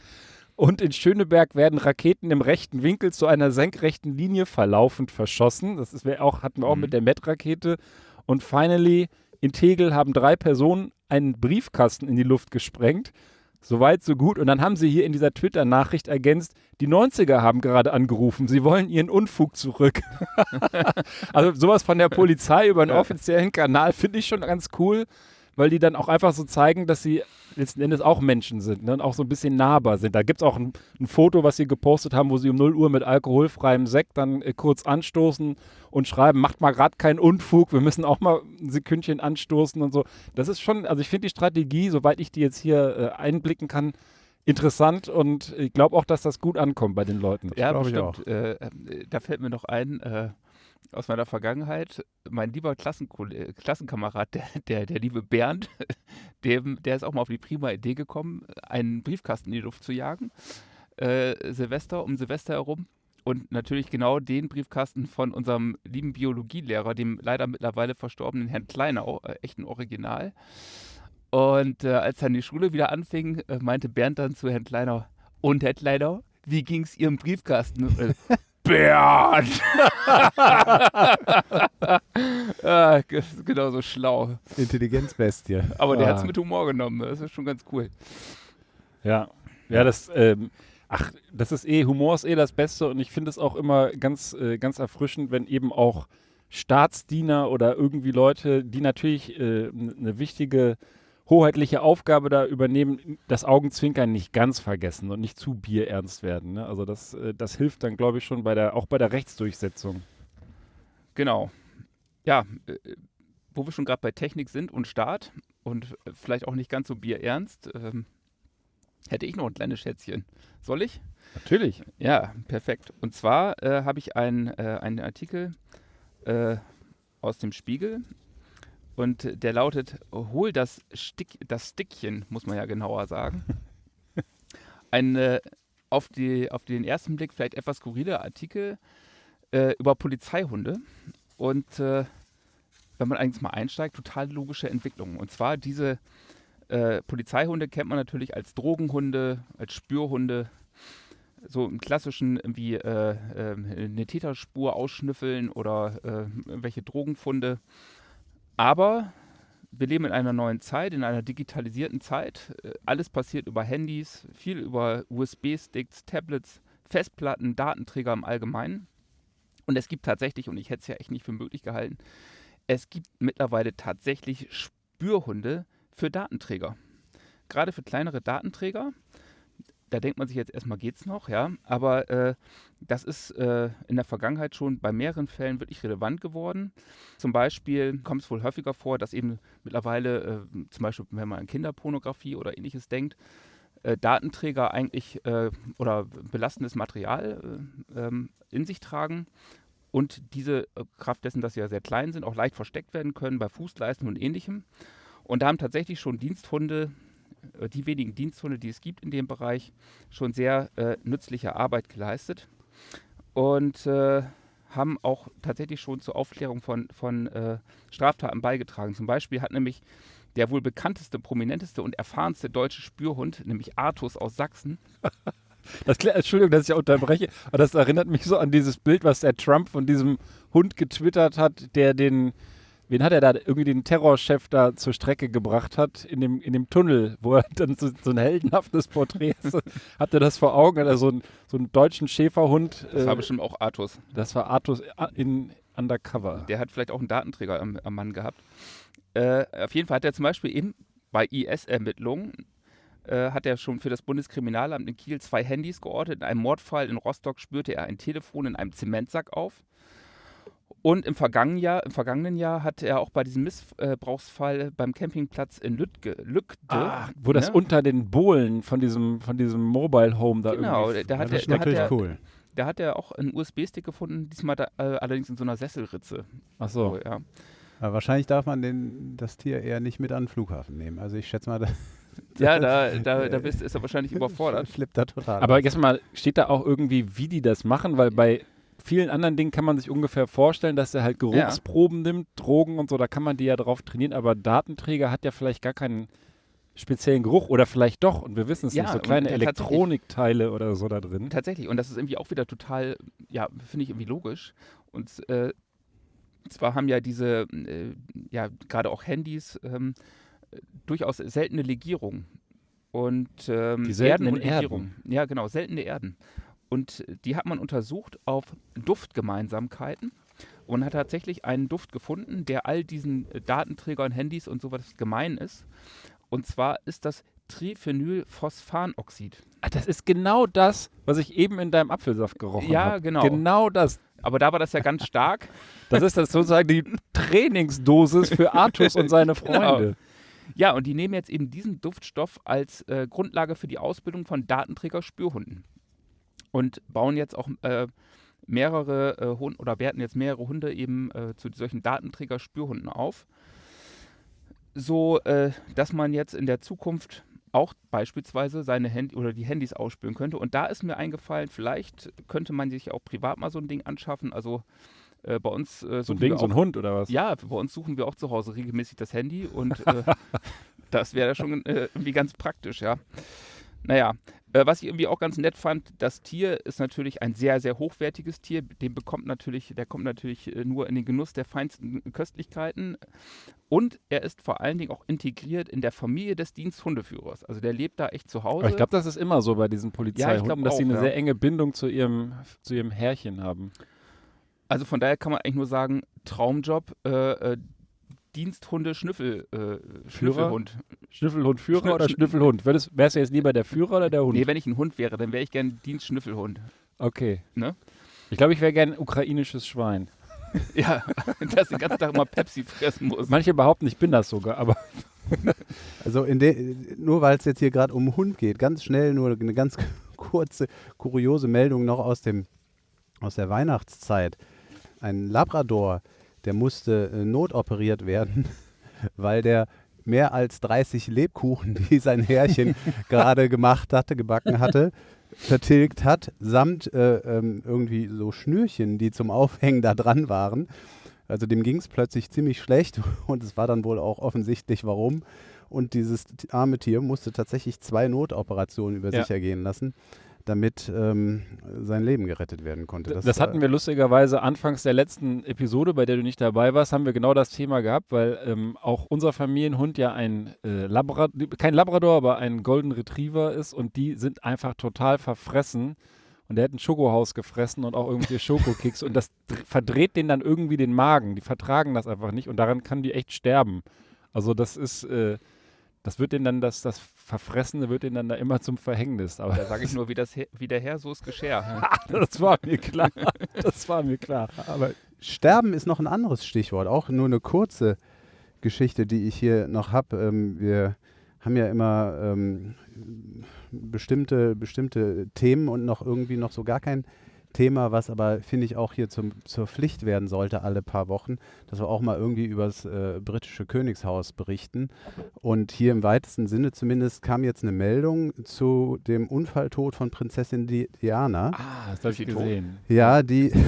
Und in Schöneberg werden Raketen im rechten Winkel zu einer senkrechten Linie verlaufend verschossen. Das ist, auch, hatten wir auch mhm. mit der Met-Rakete. Und finally, in Tegel haben drei Personen einen Briefkasten in die Luft gesprengt. Soweit, so gut. Und dann haben sie hier in dieser Twitter-Nachricht ergänzt, die 90er haben gerade angerufen, sie wollen ihren Unfug zurück. also sowas von der Polizei über einen offiziellen Kanal finde ich schon ganz cool weil die dann auch einfach so zeigen, dass sie letzten Endes auch Menschen sind ne? und auch so ein bisschen nahbar sind. Da gibt es auch ein, ein, Foto, was sie gepostet haben, wo sie um 0 Uhr mit alkoholfreiem Sekt dann äh, kurz anstoßen und schreiben, macht mal gerade keinen Unfug, wir müssen auch mal ein Sekündchen anstoßen und so. Das ist schon, also ich finde die Strategie, soweit ich die jetzt hier äh, einblicken kann, interessant und ich glaube auch, dass das gut ankommt bei den Leuten. Ja, bestimmt. Äh, äh, da fällt mir noch ein, äh, aus meiner Vergangenheit. Mein lieber Klassenkamerad, der, der, der liebe Bernd, dem, der ist auch mal auf die prima Idee gekommen, einen Briefkasten in die Luft zu jagen. Äh, Silvester, um Silvester herum. Und natürlich genau den Briefkasten von unserem lieben Biologielehrer, dem leider mittlerweile verstorbenen Herrn Kleinau, äh, echt ein Original. Und äh, als dann die Schule wieder anfing, äh, meinte Bernd dann zu Herrn Kleinau, und Herr Kleinau, wie ging es Ihrem Briefkasten? Bernd! ah, genau so schlau. Intelligenzbestie. Aber der ah. hat es mit Humor genommen. Das ist schon ganz cool. Ja. Ja, das, ähm, ach, das ist eh, Humor ist eh das Beste und ich finde es auch immer ganz, äh, ganz erfrischend, wenn eben auch Staatsdiener oder irgendwie Leute, die natürlich äh, eine wichtige hoheitliche Aufgabe da übernehmen, das Augenzwinkern nicht ganz vergessen und nicht zu bierernst werden. Ne? Also das, äh, das hilft dann, glaube ich, schon bei der, auch bei der Rechtsdurchsetzung. Genau. Ja, äh, wo wir schon gerade bei Technik sind und Staat und äh, vielleicht auch nicht ganz so bierernst, ähm, hätte ich noch ein kleines Schätzchen. Soll ich? Natürlich. Ja, perfekt. Und zwar äh, habe ich ein, äh, einen Artikel äh, aus dem Spiegel und der lautet: Hol das, Stick, das Stickchen, muss man ja genauer sagen. Ein äh, auf, die, auf den ersten Blick vielleicht etwas skurriler Artikel äh, über Polizeihunde. Und äh, wenn man eigentlich mal einsteigt, total logische Entwicklungen. Und zwar diese äh, Polizeihunde kennt man natürlich als Drogenhunde, als Spürhunde, so im klassischen wie äh, äh, eine Täterspur ausschnüffeln oder äh, welche Drogenfunde. Aber wir leben in einer neuen Zeit, in einer digitalisierten Zeit. Äh, alles passiert über Handys, viel über USB-Sticks, Tablets, Festplatten, Datenträger im Allgemeinen. Und es gibt tatsächlich, und ich hätte es ja echt nicht für möglich gehalten, es gibt mittlerweile tatsächlich Spürhunde für Datenträger. Gerade für kleinere Datenträger da denkt man sich jetzt erstmal, geht's noch, ja. Aber äh, das ist äh, in der Vergangenheit schon bei mehreren Fällen wirklich relevant geworden. Zum Beispiel kommt es wohl häufiger vor, dass eben mittlerweile, äh, zum Beispiel, wenn man an Kinderpornografie oder ähnliches denkt, äh, Datenträger eigentlich äh, oder belastendes Material äh, ähm, in sich tragen und diese Kraft dessen, dass sie ja sehr klein sind, auch leicht versteckt werden können bei Fußleisten und ähnlichem. Und da haben tatsächlich schon Diensthunde die wenigen Diensthunde, die es gibt in dem Bereich, schon sehr äh, nützliche Arbeit geleistet und äh, haben auch tatsächlich schon zur Aufklärung von, von äh, Straftaten beigetragen. Zum Beispiel hat nämlich der wohl bekannteste, prominenteste und erfahrenste deutsche Spürhund, nämlich Artus aus Sachsen. Das, Entschuldigung, dass ich unterbreche, aber das erinnert mich so an dieses Bild, was der Trump von diesem Hund getwittert hat, der den wen hat er da irgendwie den Terrorchef da zur Strecke gebracht hat in dem, in dem Tunnel, wo er dann so, so ein heldenhaftes Porträt so, Habt ihr das vor Augen? Hat er so, ein, so einen deutschen Schäferhund? Das äh, war bestimmt auch Artus. Das war Artus in Undercover. Der hat vielleicht auch einen Datenträger am, am Mann gehabt. Äh, auf jeden Fall hat er zum Beispiel eben bei IS-Ermittlungen äh, hat er schon für das Bundeskriminalamt in Kiel zwei Handys geortet. In einem Mordfall in Rostock spürte er ein Telefon in einem Zementsack auf. Und im vergangenen Jahr, im vergangenen Jahr hat er auch bei diesem Missbrauchsfall beim Campingplatz in Lüttge, Lückte, ah, wo ne? das unter den Bohlen von diesem, von diesem Mobile Home da genau, irgendwie. Genau, da hat das ist er, natürlich da cool. Da hat er auch einen USB-Stick gefunden, diesmal da, äh, allerdings in so einer Sesselritze. Ach so. so ja. Aber wahrscheinlich darf man den, das Tier eher nicht mit an den Flughafen nehmen. Also ich schätze mal, da, ja, da, da, da bist, ist er wahrscheinlich überfordert. Flippt da total. Aber jetzt mal, steht da auch irgendwie, wie die das machen? Weil bei vielen anderen Dingen kann man sich ungefähr vorstellen, dass er halt Geruchsproben ja. nimmt, Drogen und so, da kann man die ja drauf trainieren, aber Datenträger hat ja vielleicht gar keinen speziellen Geruch oder vielleicht doch und wir wissen es ja, nicht, so kleine Elektronikteile oder so da drin. Tatsächlich und das ist irgendwie auch wieder total, ja, finde ich irgendwie logisch und äh, zwar haben ja diese, äh, ja, gerade auch Handys ähm, durchaus seltene Legierungen und ähm, die seltenen Erden, Erden. Ja, genau, seltene Erden. Und die hat man untersucht auf Duftgemeinsamkeiten und hat tatsächlich einen Duft gefunden, der all diesen äh, Datenträgern, Handys und sowas gemein ist. Und zwar ist das Triphenylphosphanoxid. Ach, das ist genau das, was ich eben in deinem Apfelsaft gerochen habe. Ja, hab. genau. Genau das. Aber da war das ja ganz stark. Das ist das sozusagen die Trainingsdosis für Artus und seine genau. Freunde. Genau. Ja, und die nehmen jetzt eben diesen Duftstoff als äh, Grundlage für die Ausbildung von Datenträger-Spürhunden und bauen jetzt auch äh, mehrere äh, Hunde oder werten jetzt mehrere Hunde eben äh, zu solchen Datenträger-Spürhunden auf, so äh, dass man jetzt in der Zukunft auch beispielsweise seine Handy oder die Handys ausspüren könnte. Und da ist mir eingefallen, vielleicht könnte man sich auch privat mal so ein Ding anschaffen. Also äh, bei uns äh, so ein Ding, auch, so ein Hund oder was? Ja, bei uns suchen wir auch zu Hause regelmäßig das Handy und äh, das wäre schon äh, irgendwie ganz praktisch, ja. Naja, äh, was ich irgendwie auch ganz nett fand, das Tier ist natürlich ein sehr, sehr hochwertiges Tier. Den bekommt natürlich, der kommt natürlich äh, nur in den Genuss der feinsten Köstlichkeiten. Und er ist vor allen Dingen auch integriert in der Familie des Diensthundeführers. Also der lebt da echt zu Hause. Aber ich glaube, das ist immer so bei diesen Polizeihunden, ja, dass auch, sie eine ja. sehr enge Bindung zu ihrem, zu ihrem Herrchen haben. Also von daher kann man eigentlich nur sagen, Traumjob. Äh, äh Diensthunde Schnüffel, äh, Schnüffelhund. Schnüffelhund Führer Schnüffel oder Schnüffelhund? Wärst du jetzt lieber der Führer oder der Hund? Nee, wenn ich ein Hund wäre, dann wäre ich gern Dienstschnüffelhund. Okay. Ne? Ich glaube, ich wäre gern ukrainisches Schwein. ja, das den ganzen Tag immer Pepsi fressen muss. Manche behaupten, ich bin das sogar, aber. also nur weil es jetzt hier gerade um Hund geht, ganz schnell nur eine ganz kurze, kuriose Meldung noch aus, dem, aus der Weihnachtszeit. Ein Labrador der musste äh, notoperiert werden, weil der mehr als 30 Lebkuchen, die sein Herrchen gerade gemacht hatte, gebacken hatte, vertilgt hat, samt äh, ähm, irgendwie so Schnürchen, die zum Aufhängen da dran waren. Also dem ging es plötzlich ziemlich schlecht und es war dann wohl auch offensichtlich, warum. Und dieses arme Tier musste tatsächlich zwei Notoperationen über ja. sich ergehen lassen. Damit ähm, sein Leben gerettet werden konnte. Das, hatten wir lustigerweise anfangs der letzten Episode, bei der du nicht dabei warst, haben wir genau das Thema gehabt, weil ähm, auch unser Familienhund ja ein äh, Labrador, kein Labrador, aber ein Golden Retriever ist und die sind einfach total verfressen. Und der hat ein Schokohaus gefressen und auch irgendwelche Schokokicks und das verdreht denen dann irgendwie den Magen. Die vertragen das einfach nicht und daran kann die echt sterben. Also das ist, äh, das wird denen dann, das, das Verfressene wird denen dann da immer zum Verhängnis. Aber Da sage ich nur, wie, das wie der Herr, so ist Geschirr. das war mir klar. Das war mir klar. Aber Sterben ist noch ein anderes Stichwort, auch nur eine kurze Geschichte, die ich hier noch habe. Ähm, wir haben ja immer ähm, bestimmte, bestimmte Themen und noch irgendwie noch so gar kein Thema, was aber, finde ich, auch hier zum, zur Pflicht werden sollte alle paar Wochen, dass wir auch mal irgendwie über das äh, britische Königshaus berichten. Und hier im weitesten Sinne zumindest kam jetzt eine Meldung zu dem Unfalltod von Prinzessin Di Diana. Ah, das habe ich gesehen. Ja, die.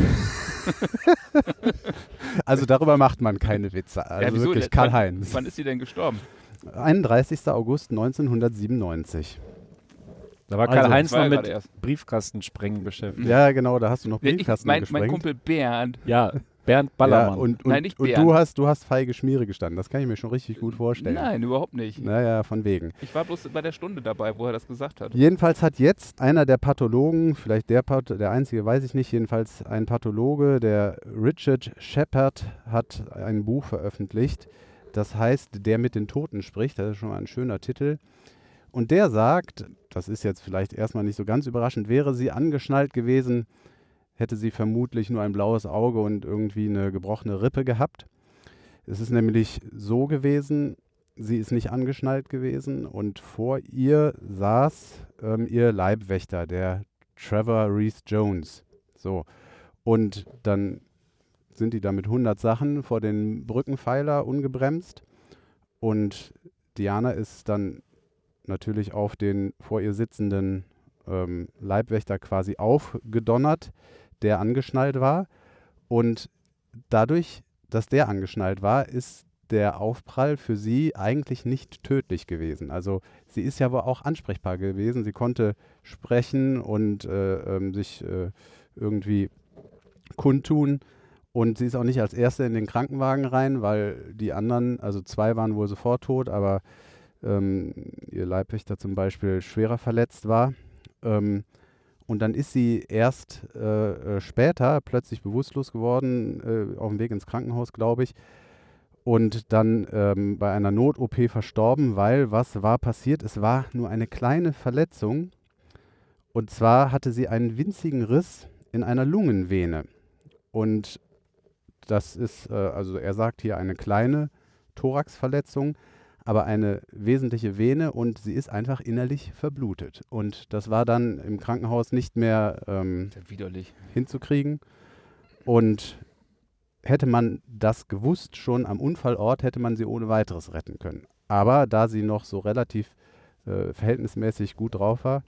also darüber macht man keine Witze. Also wieso? wirklich, Wann- Karl-Heinz. Wann ist sie denn gestorben? 31. August 1997. Da war Also, Karl-Heinz war noch ja mit erst. Briefkastensprengen beschäftigt. Ja, genau, da hast du noch Nee, ich, Briefkasten mein, gesprengt. mein Kumpel Bernd. Ja, Bernd ja, Ballermann. und, und, Nein, nicht und Bernd. du hast, du hast feige Schmiere gestanden. Das kann ich mir schon richtig gut vorstellen. Nein, überhaupt nicht. Naja, von wegen. Ich war bloß bei der Stunde dabei, wo er das gesagt hat. Jedenfalls hat jetzt einer der Pathologen, vielleicht der, Path der einzige, weiß ich nicht, jedenfalls ein Pathologe, der Richard Shepard, hat ein Buch veröffentlicht. Das heißt, der mit den Toten spricht. Das ist schon mal ein schöner Titel. Und der sagt, das ist jetzt vielleicht erstmal nicht so ganz überraschend, wäre sie angeschnallt gewesen, hätte sie vermutlich nur ein blaues Auge und irgendwie eine gebrochene Rippe gehabt. Es ist nämlich so gewesen, sie ist nicht angeschnallt gewesen und vor ihr saß ähm, ihr Leibwächter, der Trevor Reese Jones. So. Und dann sind die da mit 100 Sachen vor den Brückenpfeiler ungebremst und Diana ist dann natürlich auf den vor ihr sitzenden ähm, Leibwächter quasi aufgedonnert, der angeschnallt war. Und dadurch, dass der angeschnallt war, ist der Aufprall für sie eigentlich nicht tödlich gewesen. Also sie ist ja aber auch ansprechbar gewesen. Sie konnte sprechen und äh, ähm, sich äh, irgendwie kundtun. Und sie ist auch nicht als Erste in den Krankenwagen rein, weil die anderen, also zwei waren wohl sofort tot, aber ähm, ihr Leibwächter zum Beispiel schwerer verletzt war. Ähm, und dann ist sie erst äh, äh, später plötzlich bewusstlos geworden, äh, auf dem Weg ins Krankenhaus, glaube ich. Und dann ähm, bei einer Not-OP verstorben, weil was war passiert? Es war nur eine kleine Verletzung. Und zwar hatte sie einen winzigen Riss in einer Lungenvene. Und das ist, äh, also er sagt hier eine kleine Thoraxverletzung, aber eine wesentliche Vene und sie ist einfach innerlich verblutet. Und das war dann im Krankenhaus nicht mehr ähm, hinzukriegen. Und hätte man das gewusst schon am Unfallort, hätte man sie ohne weiteres retten können. Aber da sie noch so relativ äh, verhältnismäßig gut drauf war,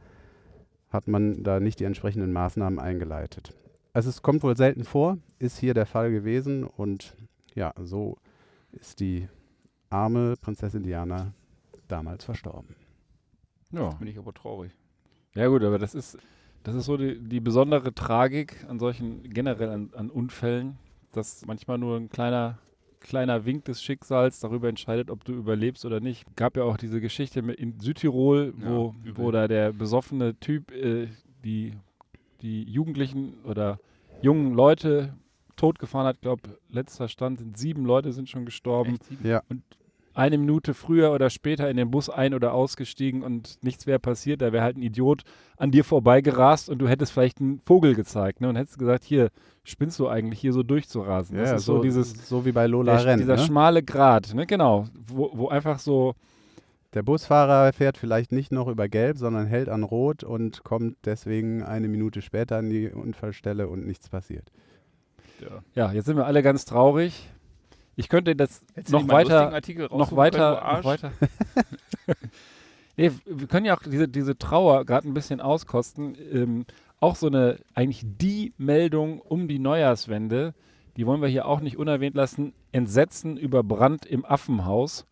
hat man da nicht die entsprechenden Maßnahmen eingeleitet. Also es kommt wohl selten vor, ist hier der Fall gewesen und ja, so ist die arme Prinzessin Diana damals verstorben. ja. Bin ich aber traurig. ja gut, aber das ist, das ist so die, die besondere Tragik an solchen, generell an, an Unfällen, dass manchmal nur ein kleiner, kleiner Wink des Schicksals darüber entscheidet, ob du überlebst oder nicht. Gab ja auch diese Geschichte in Südtirol, wo, Ja, wo da der besoffene Typ äh, die, die Jugendlichen oder jungen Leute totgefahren hat. Ich glaube, letzter Stand sind sieben Leute sind schon gestorben. Ja, eine Minute früher oder später in den Bus ein- oder ausgestiegen und nichts wäre passiert. Da wäre halt ein Idiot an dir vorbeigerast und du hättest vielleicht einen Vogel gezeigt ne? und hättest gesagt, hier, spinnst du eigentlich hier so durchzurasen? das ist so, dieses so wie bei Lola der, Renn. dieser Ne? schmale Grat, ne? genau, wo, wo einfach so, Der Busfahrer fährt vielleicht nicht noch über Gelb, sondern hält an Rot und kommt deswegen eine Minute später an die Unfallstelle und nichts passiert. Ja. ja, jetzt sind wir alle ganz traurig. Ich könnte das noch weiter, noch weiter, können, noch weiter. nee, wir können ja auch diese, diese Trauer gerade ein bisschen auskosten. Ähm, auch so eine, eigentlich die Meldung um die Neujahrswende, die wollen wir hier auch nicht unerwähnt lassen. Entsetzen über Brand im Affenhaus.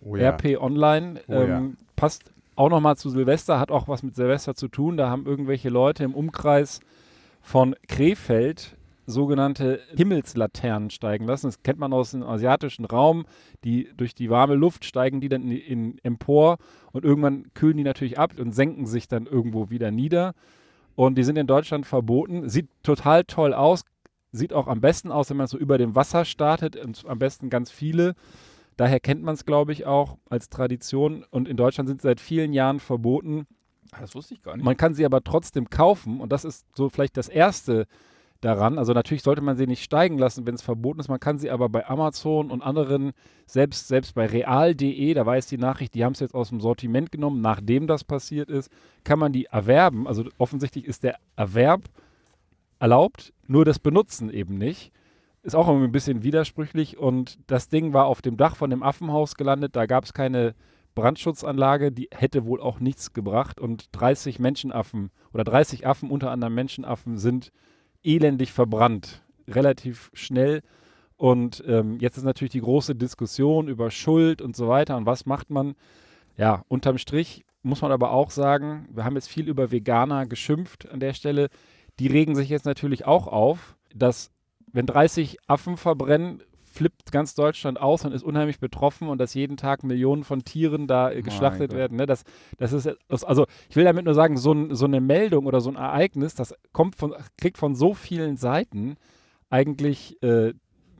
Oh RP Online Oh ja. ähm, passt auch nochmal zu Silvester, hat auch was mit Silvester zu tun. Da haben irgendwelche Leute im Umkreis von Krefeld sogenannte Himmelslaternen steigen lassen. Das kennt man aus dem asiatischen Raum. Die durch die warme Luft steigen die dann in, in empor und irgendwann kühlen die natürlich ab und senken sich dann irgendwo wieder nieder. Und die sind in Deutschland verboten. Sieht total toll aus. Sieht auch am besten aus, wenn man so über dem Wasser startet und am besten ganz viele. Daher kennt man es, glaube ich, auch als Tradition. Und in Deutschland sind sie seit vielen Jahren verboten. Ah, das wusste ich gar nicht. Man kann sie aber trotzdem kaufen. Und das ist so vielleicht das Erste daran. Also natürlich sollte man sie nicht steigen lassen, wenn es verboten ist. Man kann sie aber bei Amazon und anderen, selbst, selbst bei real.de, da weiß die Nachricht, die haben es jetzt aus dem Sortiment genommen, nachdem das passiert ist, kann man die erwerben. Also offensichtlich ist der Erwerb erlaubt, nur das Benutzen eben nicht. Ist auch irgendwie ein bisschen widersprüchlich und das Ding war auf dem Dach von dem Affenhaus gelandet, da gab es keine Brandschutzanlage, die hätte wohl auch nichts gebracht und 30 Menschenaffen oder 30 Affen, unter anderem Menschenaffen, sind elendig verbrannt, relativ schnell. Und ähm, jetzt ist natürlich die große Diskussion über Schuld und so weiter und was macht man. Ja, unterm Strich muss man aber auch sagen, wir haben jetzt viel über Veganer geschimpft an der Stelle. Die regen sich jetzt natürlich auch auf, dass wenn 30 Affen verbrennen, flippt ganz Deutschland aus und ist unheimlich betroffen und dass jeden Tag Millionen von Tieren da äh, geschlachtet werden. Ne? Das, das ist, also ich will damit nur sagen, so, ein, so eine Meldung oder so ein Ereignis, das kommt von, kriegt von so vielen Seiten eigentlich äh,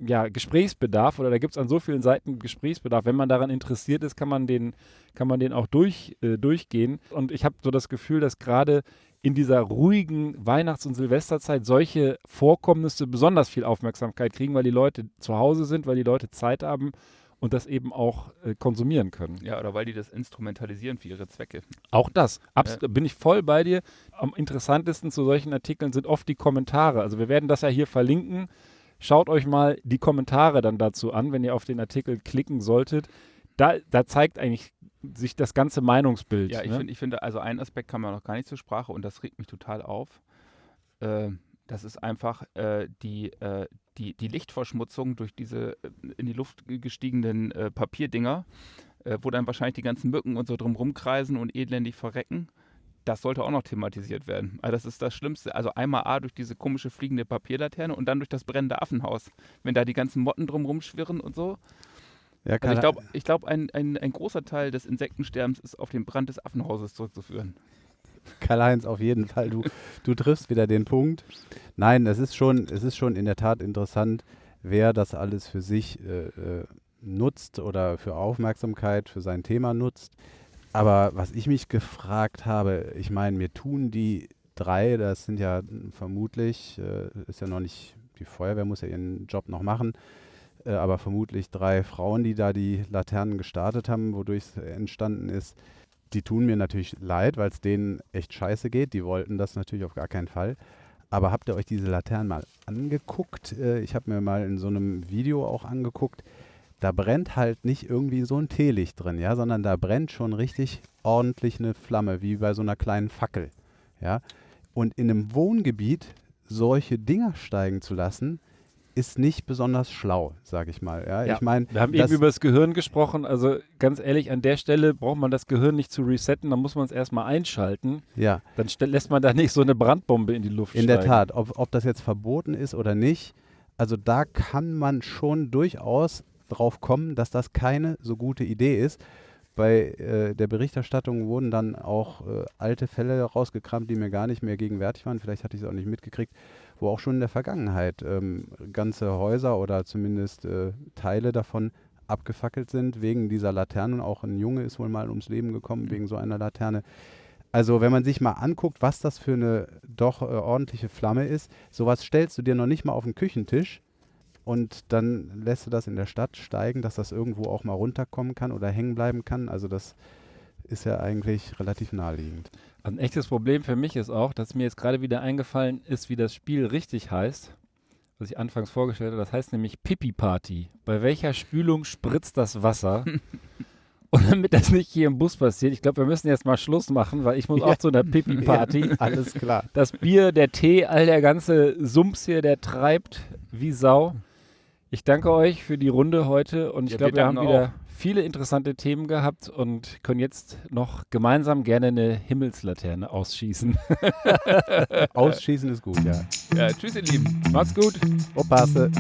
ja, Gesprächsbedarf oder da gibt es an so vielen Seiten Gesprächsbedarf. Wenn man daran interessiert ist, kann man den, kann man den auch durch, äh, durchgehen. Und ich habe so das Gefühl, dass gerade in dieser ruhigen Weihnachts- und Silvesterzeit solche Vorkommnisse besonders viel Aufmerksamkeit kriegen, weil die Leute zu Hause sind, weil die Leute Zeit haben und das eben auch äh, konsumieren können. Ja, oder weil die das instrumentalisieren für ihre Zwecke. Auch das. Abs bin ich voll bei dir. Am interessantesten zu solchen Artikeln sind oft die Kommentare. Also wir werden das ja hier verlinken. Schaut euch mal die Kommentare dann dazu an, wenn ihr auf den Artikel klicken solltet. Da, da zeigt eigentlich sich das ganze Meinungsbild. Ja, ich, ne? find, finde, also einen Aspekt kam ja noch gar nicht zur Sprache und das regt mich total auf. Äh, das ist einfach äh, die, äh, die, die Lichtverschmutzung durch diese äh, in die Luft gestiegenen äh, Papierdinger, äh, wo dann wahrscheinlich die ganzen Mücken und so drum rumkreisen und elendig verrecken. Das sollte auch noch thematisiert werden. Also das ist das Schlimmste. Also einmal A durch diese komische fliegende Papierlaterne und dann durch das brennende Affenhaus. Wenn da die ganzen Motten drum rumschwirren und so. Ja, Also ich glaube, ich glaub, ein, ein, ein großer Teil des Insektensterbens ist auf den Brand des Affenhauses zurückzuführen. Karl-Heinz, auf jeden Fall, du, du triffst wieder den Punkt. Nein, es ist schon, es ist schon in der Tat interessant, wer das alles für sich äh, äh, nutzt oder für Aufmerksamkeit für sein Thema nutzt. Aber was ich mich gefragt habe, ich meine, mir tun die drei, das sind ja vermutlich, äh, ist ja noch nicht, die Feuerwehr muss ja ihren Job noch machen, äh, aber vermutlich drei Frauen, die da die Laternen gestartet haben, wodurch es entstanden ist. Die tun mir natürlich leid, weil es denen echt scheiße geht. Die wollten das natürlich auf gar keinen Fall. Aber habt ihr euch diese Laternen mal angeguckt? Äh, ich habe mir mal in so einem Video auch angeguckt. Da brennt halt nicht irgendwie so ein Teelicht drin, ja, sondern da brennt schon richtig ordentlich eine Flamme, wie bei so einer kleinen Fackel, ja. Und in einem Wohngebiet solche Dinger steigen zu lassen, ist nicht besonders schlau, sage ich mal. Ja, Ja, ich meine, Wir haben eben über das Gehirn gesprochen. Also ganz ehrlich, an der Stelle braucht man das Gehirn nicht zu resetten, dann muss man es erstmal einschalten. ja, Dann lässt man da nicht so eine Brandbombe in die Luft In der steigen. Tat, ob, ob das jetzt verboten ist oder nicht, also da kann man schon durchaus drauf kommen, dass das keine so gute Idee ist. Bei äh, der Berichterstattung wurden dann auch äh, alte Fälle rausgekramt, die mir gar nicht mehr gegenwärtig waren. Vielleicht hatte ich es auch nicht mitgekriegt, wo auch schon in der Vergangenheit ähm, ganze Häuser oder zumindest äh, Teile davon abgefackelt sind wegen dieser Laternen. Auch ein Junge ist wohl mal ums Leben gekommen wegen so einer Laterne. Also wenn man sich mal anguckt, was das für eine doch äh, ordentliche Flamme ist, sowas stellst du dir noch nicht mal auf den Küchentisch und dann lässt du das in der Stadt steigen, dass das irgendwo auch mal runterkommen kann oder hängen bleiben kann. Also das ist ja eigentlich relativ naheliegend. Ein echtes Problem für mich ist auch, dass mir jetzt gerade wieder eingefallen ist, wie das Spiel richtig heißt, was ich anfangs vorgestellt habe. Das heißt nämlich Pipi Party. Bei welcher Spülung spritzt das Wasser? Und damit das nicht hier im Bus passiert, ich glaube, wir müssen jetzt mal Schluss machen, weil ich muss auch zu einer Pipi Party. Alles klar. Das Bier, der Tee, all der ganze Sumps hier, der treibt wie Sau. Ich danke euch für die Runde heute und ich Ja, glaube, wir wir haben wieder viele interessante Themen gehabt und können jetzt noch gemeinsam gerne eine Himmelslaterne ausschießen. Ausschießen ist gut, ja. Ja, tschüss, ihr Lieben. Macht's gut. Oppasse.